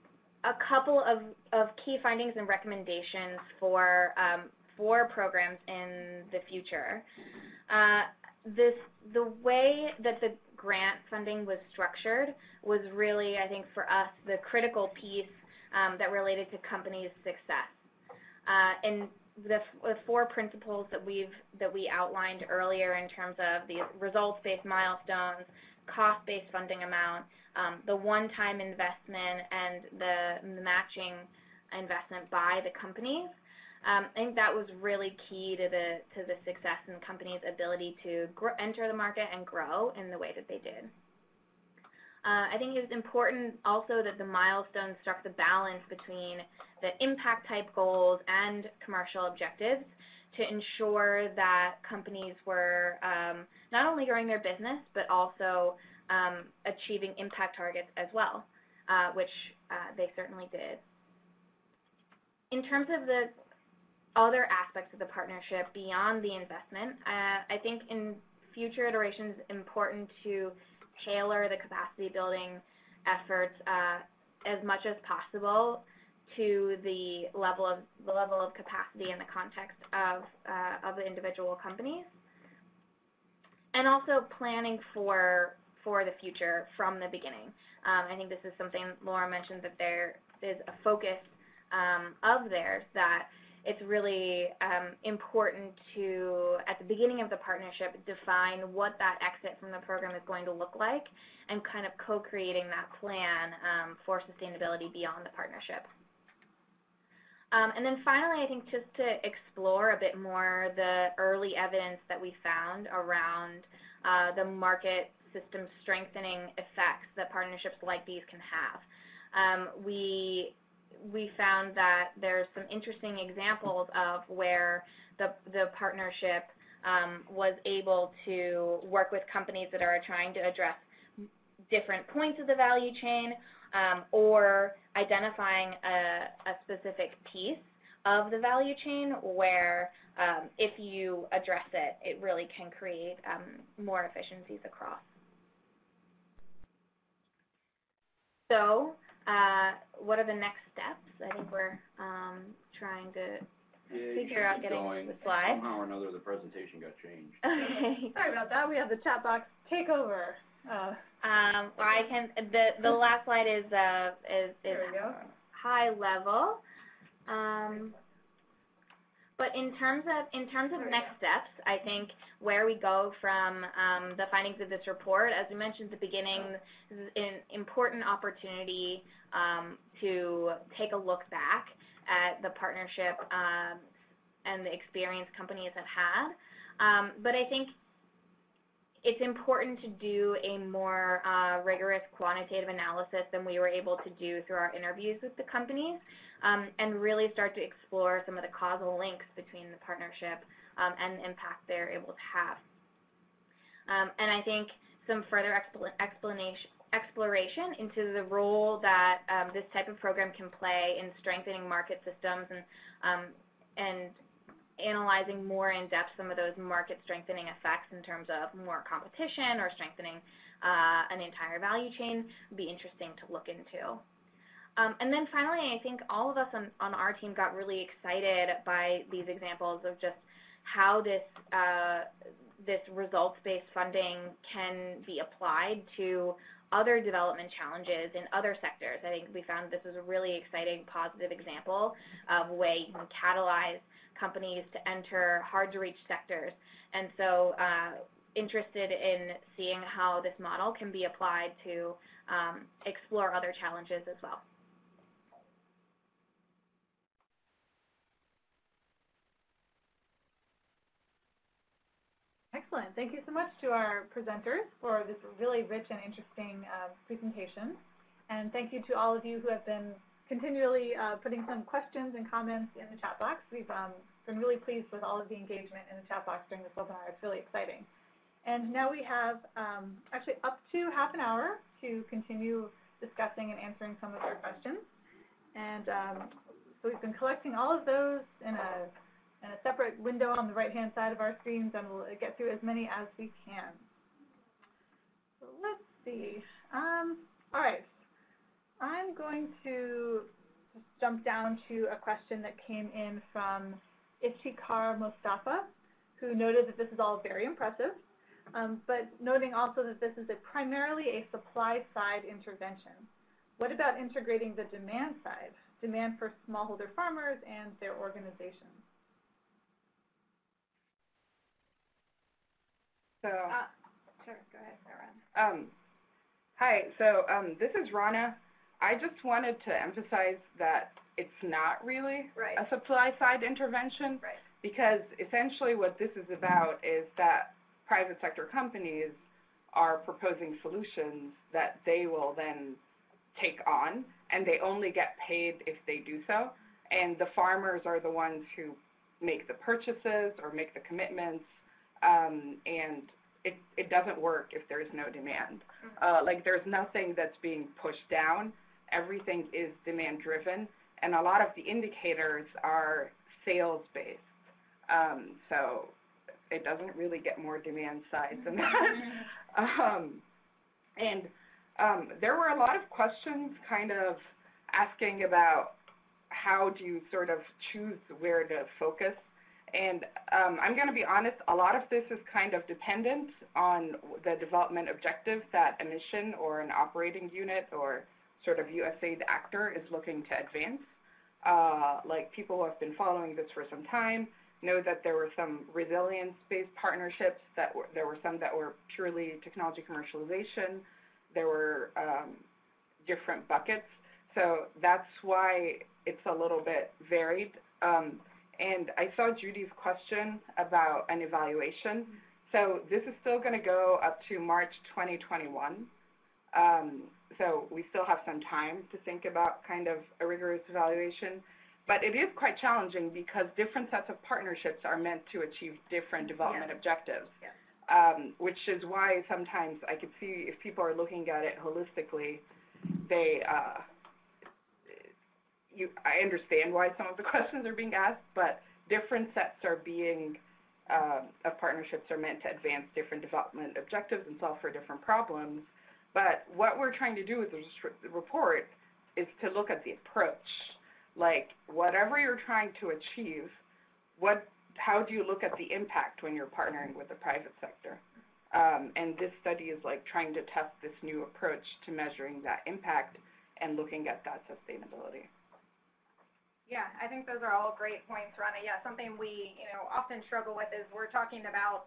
a couple of, of key findings and recommendations for, um, for programs in the future. Uh, this, the way that the grant funding was structured was really, I think, for us, the critical piece um, that related to companies' success. Uh, and the, the, four principles that we've that we outlined earlier in terms of the results-based milestones, cost-based funding amount, um, the one-time investment, and the, matching investment by the companies Um, I think that was really key to the to the success and the company's ability to enter the market and grow in the way that they did. Uh, I think it was important also that the milestones struck the balance between the impact type goals and commercial objectives to ensure that companies were um, not only growing their business but also um, achieving impact targets as well, uh, which uh, they certainly did. In terms of the other aspects of the partnership beyond the investment, uh, I think in future iterations important to tailor the capacity building efforts uh, as much as possible to the level of the level of capacity in the context of uh, of the individual companies, and also planning for for the future from the beginning. Um, I think this is something Laura mentioned that there is a focus um, of theirs that it's really um, important to, at the beginning of the partnership, define what that exit from the program is going to look like and kind of co-creating that plan um, for sustainability beyond the partnership. Um, and then finally, I think just to explore a bit more the early evidence that we found around uh, the market system strengthening effects that partnerships like these can have. Um, we we found that there's some interesting examples of where the, the partnership um, was able to work with companies that are trying to address different points of the value chain um, or identifying a, a, specific piece of the value chain where um, if you address it, it really can create um, more efficiencies across. So uh, what are the next steps? I think we're um, trying to Yeah, figure out keep getting going. the slides. Somehow or another, the presentation got changed. Okay. Sorry about that. We have the chat box take over. Uh, Um, well, I can. The the last slide is uh is is There we go. high level. Um, but in terms of in terms of next steps, I think where we go from um, the findings of this report, as we mentioned at the beginning, is an important opportunity um, to take a look back at the partnership um, and the experience companies have had. Um, but I think it's important to do a more uh, rigorous quantitative analysis than we were able to do through our interviews with the companies um, and really start to explore some of the causal links between the partnership um, and the impact they're able to have. Um, and I think some further expl explanation, exploration into the role that um, this type of program can play in strengthening market systems and, um, and analyzing more in depth some of those market strengthening effects in terms of more competition or strengthening uh, an entire value chain would be interesting to look into. Um, and then finally, I think all of us on, on our team got really excited by these examples of just how this uh, this results-based funding can be applied to other development challenges in other sectors. I think we found this is a really exciting, positive example of a way you can catalyze companies to enter hard-to-reach sectors. And so uh, interested in seeing how this model can be applied to um, explore other challenges as well. Excellent. Thank you so much to our presenters for this really rich and interesting uh, presentation. And thank you to all of you who have been continually uh, putting some questions and comments in the chat box. We've um, been really pleased with all of the engagement in the chat box during this webinar. It's really exciting. And now we have um, actually up to half an hour to continue discussing and answering some of your questions. And um, so we've been collecting all of those in a a separate window on the right-hand side of our screens, and we'll get through as many as we can. So let's see. Um, all right. I'm going to jump down to a question that came in from Ishikar Mustafa, who noted that this is all very impressive, um, but noting also that this is a primarily a supply-side intervention. What about integrating the demand side, demand for smallholder farmers and their organizations? So, Uh, sure, go ahead, Sarah. um, hi. So um, this is Rana. I just wanted to emphasize that it's not really Right. a supply side intervention Right. because essentially what this is about is that private sector companies are proposing solutions that they will then take on and they only get paid if they do so and the farmers are the ones who make the purchases or make the commitments um, and it, it doesn't work if there's no demand. Uh, like there's nothing that's being pushed down. Everything is demand driven and a lot of the indicators are sales based. Um, so it doesn't really get more demand side than that. um, and um, there were a lot of questions kind of asking about how do you sort of choose where to focus. And um, I'm going to be honest, a lot of this is kind of dependent on the development objectives that a mission or an operating unit or sort of USAID actor is looking to advance. Uh, like people who have been following this for some time know that there were some resilience-based partnerships, that were, there were some that were purely technology commercialization, there were um, different buckets. So that's why it's a little bit varied. Um, and I saw Judy's question about an evaluation. So this is still going to go up to March 2021. Um, so we still have some time to think about kind of a rigorous evaluation. But it is quite challenging because different sets of partnerships are meant to achieve different development Yeah. objectives, Yeah. um, which is why sometimes I could see if people are looking at it holistically, they, uh, you, I understand why some of the questions are being asked, but different sets are being, um, of partnerships are meant to advance different development objectives and solve for different problems. But what we're trying to do with this report is to look at the approach. Like whatever you're trying to achieve, what, how do you look at the impact when you're partnering with the private sector? Um, and this study is like trying to test this new approach to measuring that impact and looking at that sustainability. Yeah, I think those are all great points, Rana. Yeah, something we, you know, often struggle with is we're talking about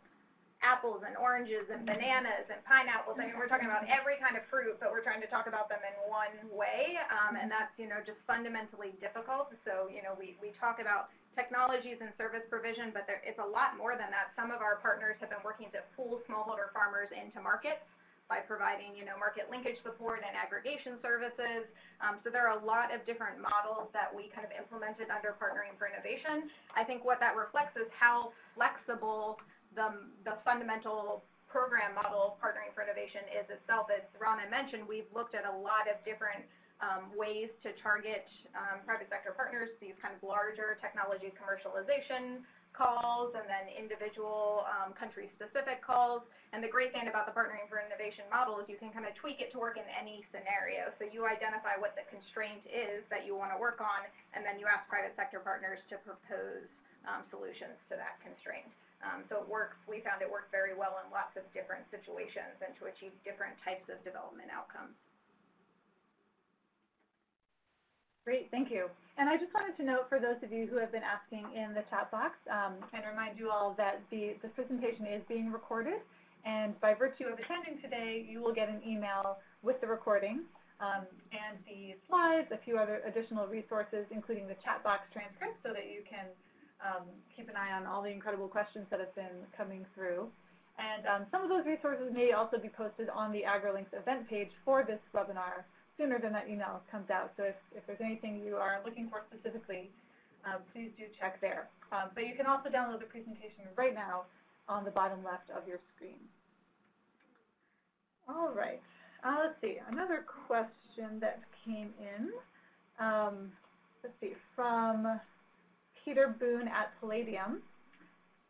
apples and oranges and bananas and pineapples. I mean, we're talking about every kind of fruit, but we're trying to talk about them in one way, um, and that's, you know, just fundamentally difficult. So, you know, we, we talk about technologies and service provision, but there, it's a lot more than that. Some of our partners have been working to pull smallholder farmers into markets by providing, you know, market linkage support and aggregation services. Um, so there are a lot of different models that we kind of implemented under Partnering for Innovation. I think what that reflects is how flexible the, the fundamental program model of Partnering for Innovation is itself. As Rana mentioned, we've looked at a lot of different um, ways to target um, private sector partners, these kind of larger technology commercialization calls and then individual um, country-specific calls. And the great thing about the Partnering for Innovation model is you can kind of tweak it to work in any scenario. So you identify what the constraint is that you want to work on, and then you ask private sector partners to propose um, solutions to that constraint. Um, so it works, we found it worked very well in lots of different situations and to achieve different types of development outcomes. Great, thank you. And I just wanted to note for those of you who have been asking in the chat box um, and remind you all that the, presentation is being recorded and by virtue of attending today, you will get an email with the recording um, and the slides, a few other additional resources, including the chat box transcript so that you can um, keep an eye on all the incredible questions that have been coming through. And um, some of those resources may also be posted on the AgriLinks event page for this webinar sooner than that email comes out. So if, if there's anything you are looking for specifically, uh, please do check there. Um, but you can also download the presentation right now on the bottom left of your screen. All right. Uh, let's see. Another question that came in. Um, let's see. From Peter Boone at Palladium.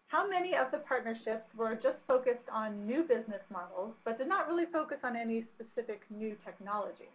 How many of the partnerships were just focused on new business models, but did not really focus on any specific new technology?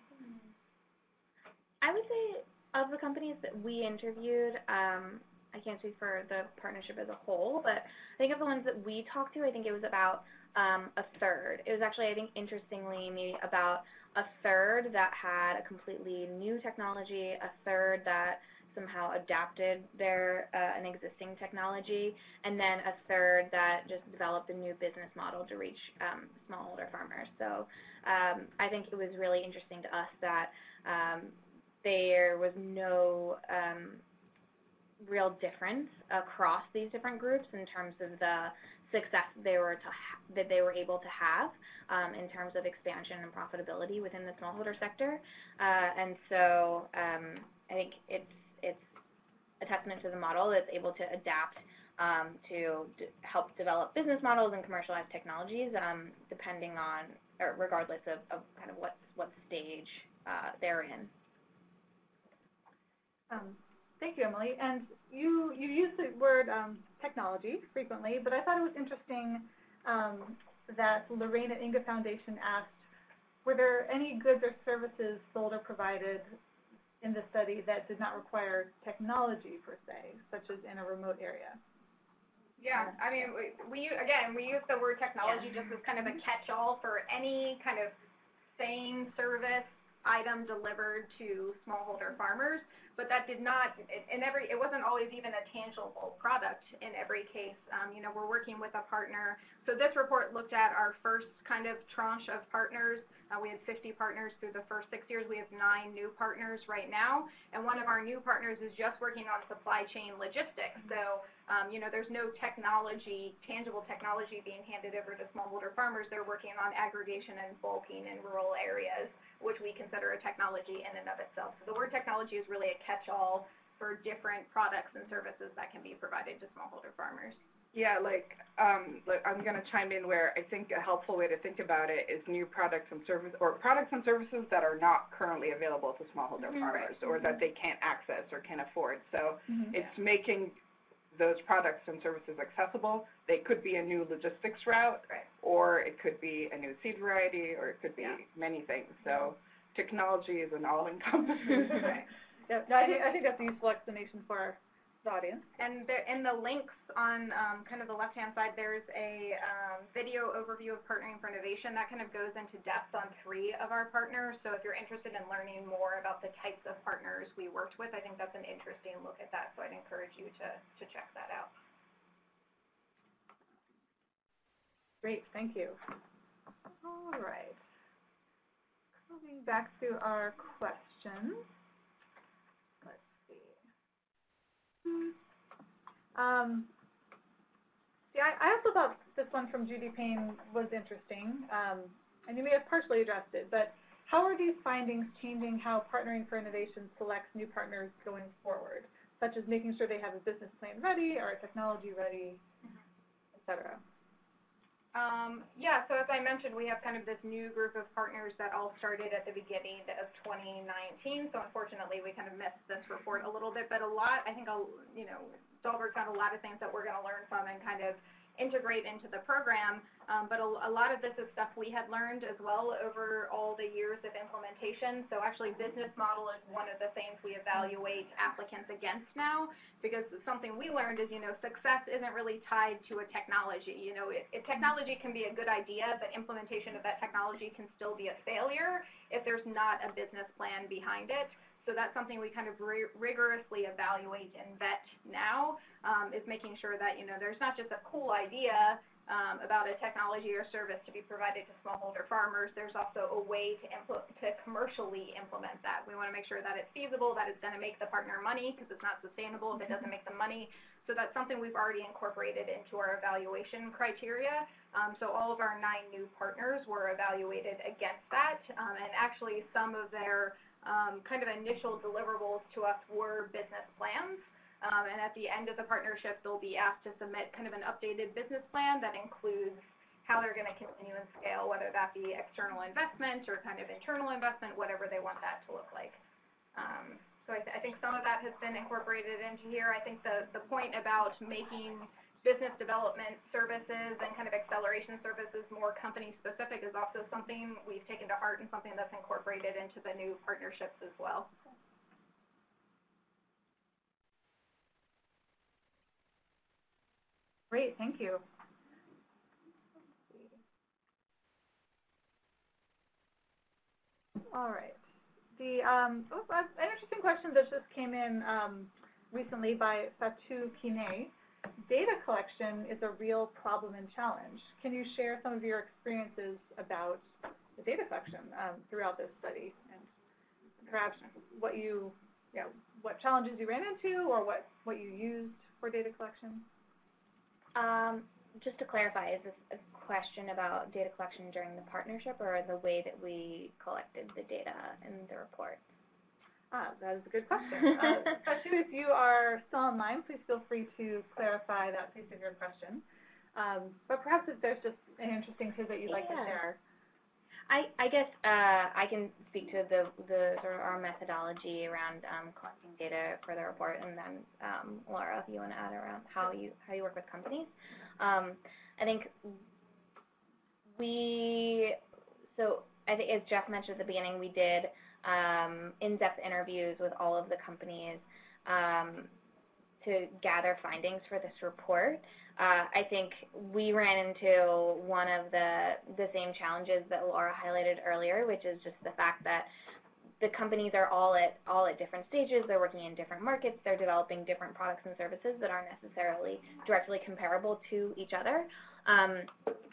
I would say of the companies that we interviewed, um, I can't speak for the partnership as a whole, but I think of the ones that we talked to, I think it was about um, a third. It was actually, I think, interestingly, maybe about a third that had a completely new technology, a third that somehow adapted their uh, an existing technology, and then a third that just developed a new business model to reach um, smallholder farmers. So um, I think it was really interesting to us that um, there was no um, real difference across these different groups in terms of the success they were to that they were able to have um, in terms of expansion and profitability within the smallholder sector. Uh, and so um, I think it's it's a testament to the model that's able to adapt um, to help develop business models and commercialize technologies um, depending on or regardless of, of, kind of what what stage uh, they're in. Um, thank you, Emily. And you you use the word um, technology frequently, but I thought it was interesting um, that Lorraine at Inga Foundation asked, were there any goods or services sold or provided in the study that did not require technology per se, such as in a remote area? Yeah, I mean, we, we again, we use the word technology yeah. just as kind of a catch-all for any kind of same service item delivered to smallholder farmers but that did not, in every, it wasn't always even a tangible product in every case. Um, you know, we're working with a partner. So this report looked at our first kind of tranche of partners. Uh, we had 50 partners through the first six years. We have nine new partners right now. And one of our new partners is just working on supply chain logistics. So, um, you know, there's no technology, tangible technology being handed over to smallholder farmers. They're working on aggregation and bulking in rural areas which we consider a technology in and of itself. So the word technology is really a catch-all for different products and services that can be provided to smallholder farmers. Yeah, like, um, like I'm going to chime in where I think a helpful way to think about it is new products and services, or products and services that are not currently available to smallholder mm -hmm. farmers, or mm -hmm. that they can't access or can't afford. So mm -hmm. it's making those products and services accessible. They could be a new logistics route, right. or it could be a new seed variety, or it could be yeah. many things. So technology is an all-encompassing right. yeah, no, I, think, I think that's a useful explanation for the audience. And the, in the links on um, kind of the left-hand side, there's a um, video overview of Partnering for Innovation. That kind of goes into depth on three of our partners. So if you're interested in learning more about the types of partners we worked with, I think that's an interesting look at that. So I'd encourage you to, to check that out. Great, thank you. All right. Coming back to our questions. Um, yeah, I, also thought this one from Judy Payne was interesting, um, and you may have partially addressed it, but how are these findings changing how Partnering for Innovation selects new partners going forward, such as making sure they have a business plan ready or a technology ready, et cetera? Um, yeah, so as I mentioned, we have kind of this new group of partners that all started at the beginning of 2019. So unfortunately, we kind of missed this report a little bit, but a lot, I think, you know, Dalberg found a lot of things that we're going to learn from and kind of integrate into the program. Um, but a, a, lot of this is stuff we had learned as well over all the years of implementation. So actually business model is one of the things we evaluate applicants against now because something we learned is, you know, success isn't really tied to a technology. You know, technology can be a good idea, but implementation of that technology can still be a failure if there's not a business plan behind it. So that's something we kind of rigorously evaluate and vet now um, is making sure that, you know, there's not just a cool idea um, about a technology or service to be provided to smallholder farmers. There's also a way to, to commercially implement that. We want to make sure that it's feasible, that it's going to make the partner money because it's not sustainable if it doesn't make them money. So that's something we've already incorporated into our evaluation criteria. Um, so all of our nine new partners were evaluated against that. Um, and actually some of their um, kind of initial deliverables to us were business plans. Um, and at the end of the partnership, they'll be asked to submit kind of an updated business plan that includes how they're going to continue and scale, whether that be external investment or kind of internal investment, whatever they want that to look like. Um, so I, th I, think some of that has been incorporated into here. I think the, the point about making business development services and kind of acceleration services more company specific is also something we've taken to heart and something that's incorporated into the new partnerships as well. Great, thank you. All right. The um, oh, an interesting question that just came in um, recently by Fatou Kine data collection is a real problem and challenge. Can you share some of your experiences about the data collection um, throughout this study and perhaps what you, you know, what challenges you ran into or what, what you used for data collection? Um, just to clarify, is this a question about data collection during the partnership or the way that we collected the data in the report? Ah, that is a good question. uh, especially if you are still online, please feel free to clarify that piece of your question. Um, but perhaps if there's just an interesting tidbit you'd like to share. I, I guess uh, I can speak to the, the sort of our methodology around um, collecting data for the report, and then um, Laura, if you want to add around how you how you work with companies. Um, I think we so I think as Jeff mentioned at the beginning, we did um, in-depth interviews with all of the companies um, to gather findings for this report. Uh, I think we ran into one of the the same challenges that Laura highlighted earlier, which is just the fact that the companies are all at all at different stages. They're working in different markets. They're developing different products and services that aren't necessarily directly comparable to each other. Um,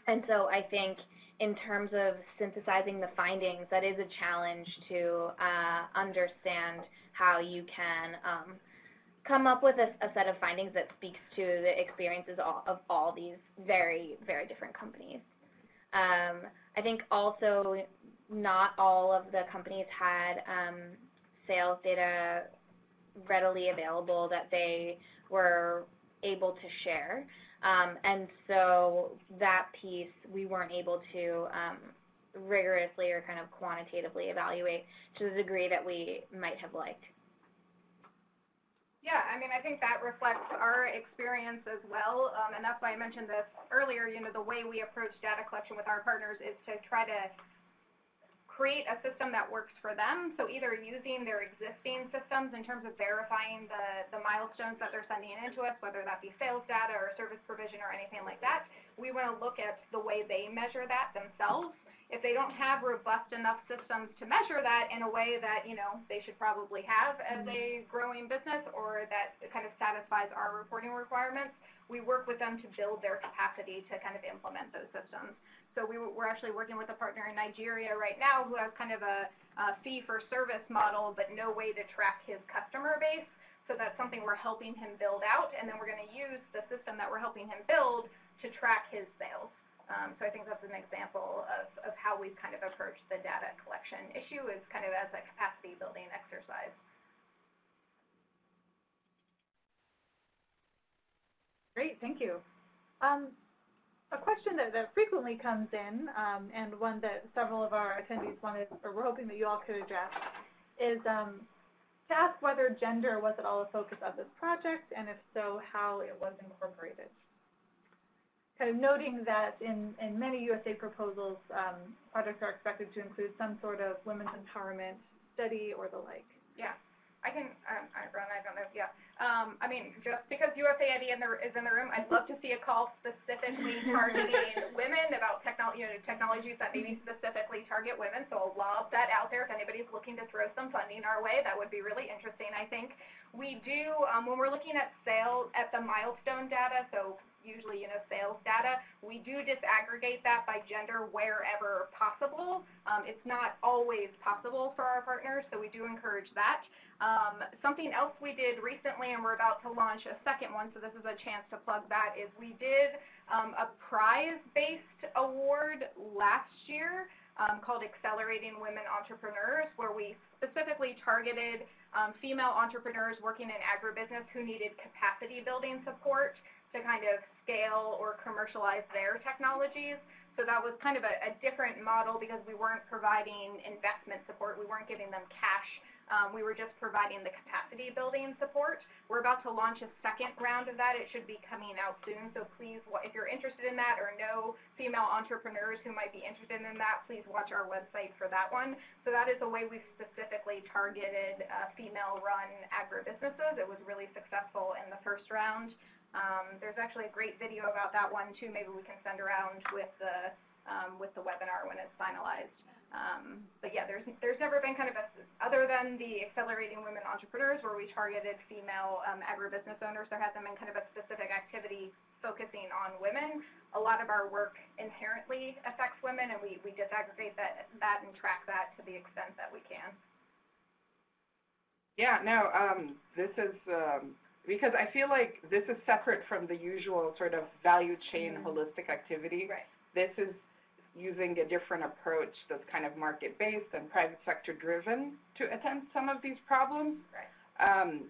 and so I think in terms of synthesizing the findings, that is a challenge to uh, understand how you can um, come up with a, a, set of findings that speaks to the experiences all, of all these very, very different companies. Um, I think also not all of the companies had um, sales data readily available that they were able to share. Um, and so that piece we weren't able to um, rigorously or kind of quantitatively evaluate to the degree that we might have liked. Yeah, I mean, I think that reflects our experience as well, um, and that's why I mentioned this earlier. You know, the way we approach data collection with our partners is to try to create a system that works for them. So either using their existing systems in terms of verifying the, the milestones that they're sending into us, whether that be sales data or service provision or anything like that, we want to look at the way they measure that themselves if they don't have robust enough systems to measure that in a way that, you know, they should probably have as mm-hmm. a growing business or that kind of satisfies our reporting requirements, we work with them to build their capacity to kind of implement those systems. So we, are actually working with a partner in Nigeria right now who has kind of a, a fee-for-service model but no way to track his customer base. So that's something we're helping him build out, and then we're going to use the system that we're helping him build to track his sales. Um, so I think that's an example of, of how we've kind of approached the data collection issue is kind of as a capacity building exercise. Great, thank you. Um, a question that, that frequently comes in, um, and one that several of our attendees wanted, or we're hoping that you all could address, is um, to ask whether gender was at all a focus of this project, and if so, how it was incorporated kind of noting that in, in many USA proposals, um, projects are expected to include some sort of women's empowerment study or the like. Yeah, I can, um, I, Ron, I don't know, yeah. Um, I mean, just because USAID in the, is in the room, I'd love to see a call specifically targeting women about technology, you know, technologies that maybe specifically target women. So I'll lob that out there if anybody's looking to throw some funding our way. That would be really interesting, I think. We do, um, when we're looking at sales, at the milestone data, so usually, you know, sales data. We do disaggregate that by gender wherever possible. Um, it's not always possible for our partners, so we do encourage that. Um, something else we did recently, and we're about to launch a second one, so this is a chance to plug that, is we did um, a prize-based award last year um, called Accelerating Women Entrepreneurs, where we specifically targeted um, female entrepreneurs working in agribusiness who needed capacity building support to kind of scale or commercialize their technologies. So that was kind of a, a, different model because we weren't providing investment support. We weren't giving them cash. Um, we were just providing the capacity building support. We're about to launch a second round of that. It should be coming out soon. So please, if you're interested in that or know female entrepreneurs who might be interested in that, please watch our website for that one. So that is a way we specifically targeted uh, female-run agribusinesses. It was really successful in the first round. Um, there's actually a great video about that one too. Maybe we can send around with the um, with the webinar when it's finalized. Um, but yeah, there's there's never been kind of a other than the accelerating women entrepreneurs where we targeted female um, agribusiness owners. There hasn't been kind of a specific activity focusing on women. A lot of our work inherently affects women, and we we disaggregate that that and track that to the extent that we can. Yeah, no, um, this is, um, because I feel like this is separate from the usual sort of value chain Mhm. holistic activity. Right. This is using a different approach that's kind of market-based and private sector driven to attend some of these problems. Right. Um,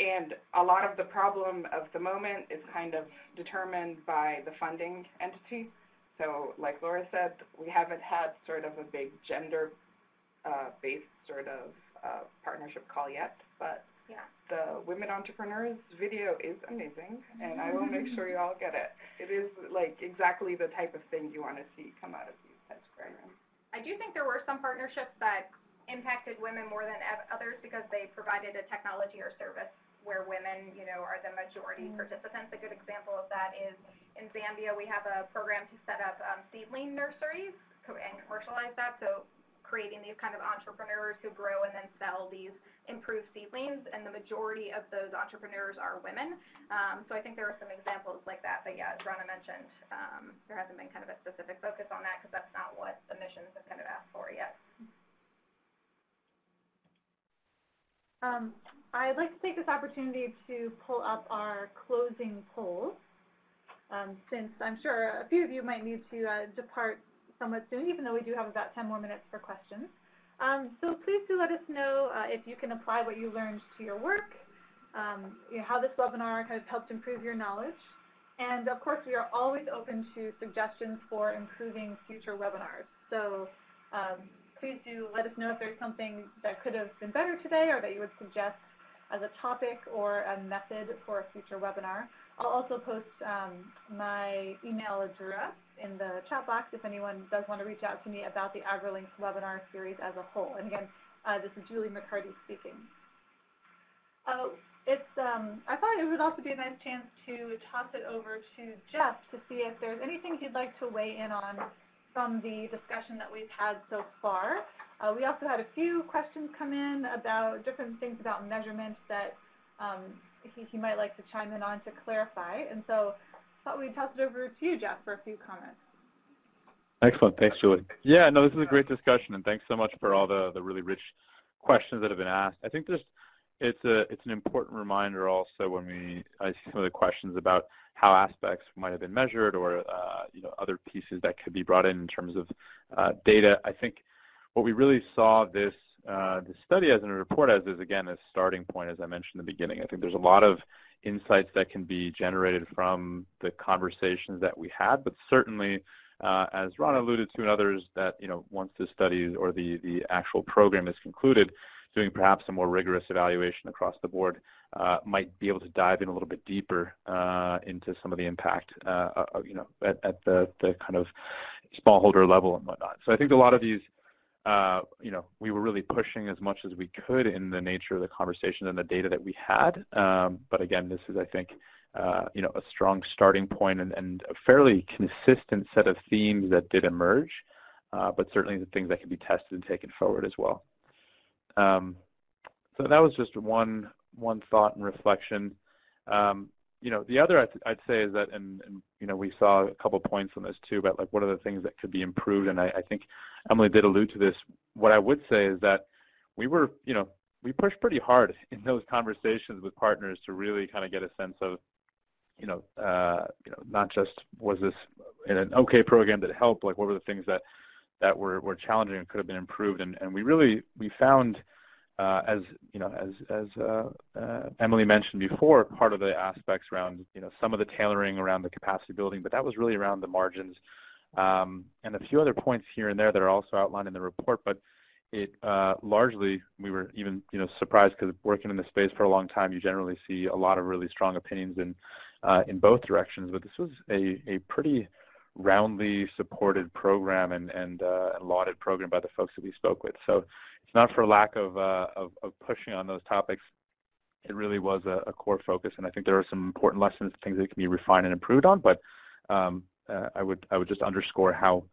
and a lot of the problem of the moment is kind of determined by the funding entity. So like Laura said, we haven't had sort of a big gender-based sort of uh, partnership call yet, but Yeah. the Women Entrepreneurs video is amazing, and I will make sure you all get it. It is like exactly the type of thing you want to see come out of these types of programs. I do think there were some partnerships that impacted women more than others because they provided a technology or service where women, you know, are the majority participants. A good example of that is in Zambia, we have a program to set up um, seedling nurseries and commercialize that. So creating these kind of entrepreneurs who grow and then sell these improved seedlings, and the majority of those entrepreneurs are women. Um, so I think there are some examples like that. But yeah, as Rana mentioned, um, there hasn't been kind of a specific focus on that because that's not what the missions have kind of asked for yet. Um, I'd like to take this opportunity to pull up our closing polls, um, since I'm sure a few of you might need to uh, depart somewhat soon, even though we do have about 10 more minutes for questions. Um, so please do let us know uh, if you can apply what you learned to your work, um, you know, how this webinar has helped improve your knowledge. And of course, we are always open to suggestions for improving future webinars. So um, please do let us know if there's something that could have been better today or that you would suggest as a topic or a method for a future webinar. I'll also post um, my email address in the chat box if anyone does want to reach out to me about the AgriLinks webinar series as a whole. And again, uh, this is Julie McCarty speaking. Uh, it's, um, I thought it would also be a nice chance to toss it over to Jeff to see if there's anything he'd like to weigh in on from the discussion that we've had so far. Uh, we also had a few questions come in about different things about measurements that um, he, he might like to chime in on to clarify. And so I thought we'd toss it over to you, Jeff, for a few comments. Excellent. Thanks, Julie. Yeah, no, this is a great discussion, and thanks so much for all the, the really rich questions that have been asked. I think there's it's a it's an important reminder also when we I see some of the questions about how aspects might have been measured or uh, you know other pieces that could be brought in in terms of uh, data. I think what we really saw this uh, the study as in a report as is again a starting point as I mentioned in the beginning. I think there's a lot of insights that can be generated from the conversations that we had, but certainly uh, as Ron alluded to and others, that you know once the study or the the actual program is concluded, doing perhaps a more rigorous evaluation across the board uh, might be able to dive in a little bit deeper uh, into some of the impact, uh, you know, at, at, the the kind of smallholder level and whatnot. So I think a lot of these. Uh, you know, we were really pushing as much as we could in the nature of the conversation and the data that we had. Um, but again, this is, I think, uh, you know, a strong starting point and, and, a fairly consistent set of themes that did emerge, uh, but certainly the things that can be tested and taken forward as well. Um, so that was just one one thought and reflection. Um, you know, the other I'd, I'd say is that, and, and, you know, we saw a couple points on this too about like what are the things that could be improved, and I, I think Emily did allude to this. What I would say is that we were, you know, we pushed pretty hard in those conversations with partners to really kind of get a sense of you know, uh, you know, not just was this an okay program that helped, like what were the things that that were, were challenging and could have been improved, and, and we really we found, uh, as you know, as as uh, uh, Emily mentioned before, part of the aspects around you know some of the tailoring around the capacity building, but that was really around the margins, um, and a few other points here and there that are also outlined in the report, but it uh, largely, we were even you know surprised because working in the space for a long time, you generally see a lot of really strong opinions in uh, in both directions. But this was a, a pretty roundly supported program and and, uh, lauded program by the folks that we spoke with. So it's not for lack of uh, of, of, pushing on those topics. It really was a, a, core focus, and I think there are some important lessons, things that can be refined and improved on. But um, uh, I would I would just underscore how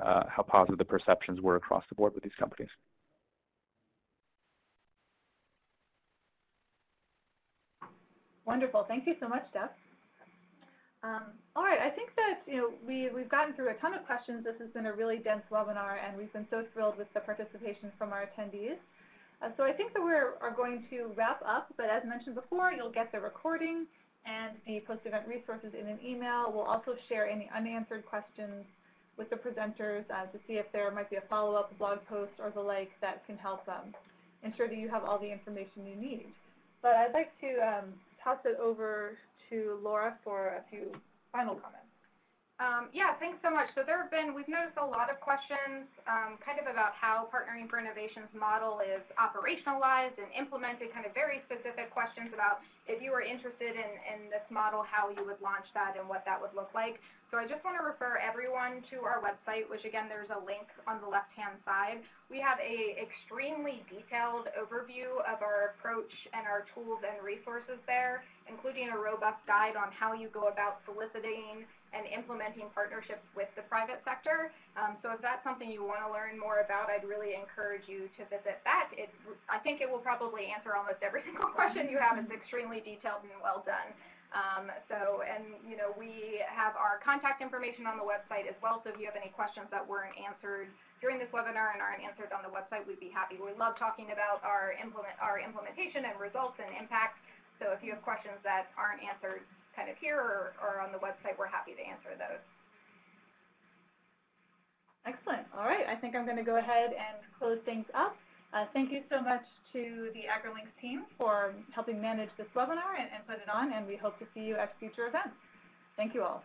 uh, how positive the perceptions were across the board with these companies. Wonderful. Thank you so much, Jeff. Um, all right, I think that you know we we've gotten through a ton of questions. This has been a really dense webinar, and we've been so thrilled with the participation from our attendees. Uh, so I think that we are going to wrap up, but as mentioned before, you'll get the recording and the post-event resources in an email. We'll also share any unanswered questions with the presenters uh, to see if there might be a follow-up blog post or the like that can help um, ensure that you have all the information you need. But I'd like to um, toss it over to Laura for a few final comments. Um, yeah, thanks so much. So there have been, we've noticed a lot of questions um, kind of about how Partnering for Innovations model is operationalized and implemented, kind of very specific questions about if you were interested in, in this model, how you would launch that and what that would look like. So I just want to refer everyone to our website, which again, there's a link on the left-hand side. We have a extremely detailed overview of our approach and our tools and resources there, including a robust guide on how you go about soliciting and implementing partnerships with the private sector. Um, so if that's something you want to learn more about, I'd really encourage you to visit that. It, I think it will probably answer almost every single question you have. It's extremely detailed and well done. Um, so, and you know, we have our contact information on the website as well. So if you have any questions that weren't answered during this webinar and aren't answered on the website, we'd be happy. We love talking about our implement our implementation and results and impact. So if you have questions that aren't answered, kind of here or, or on the website, we're happy to answer those. Excellent. All right. I think I'm going to go ahead and close things up. Uh, thank you so much to the AgriLinks team for helping manage this webinar and, and put it on, and we hope to see you at future events. Thank you all.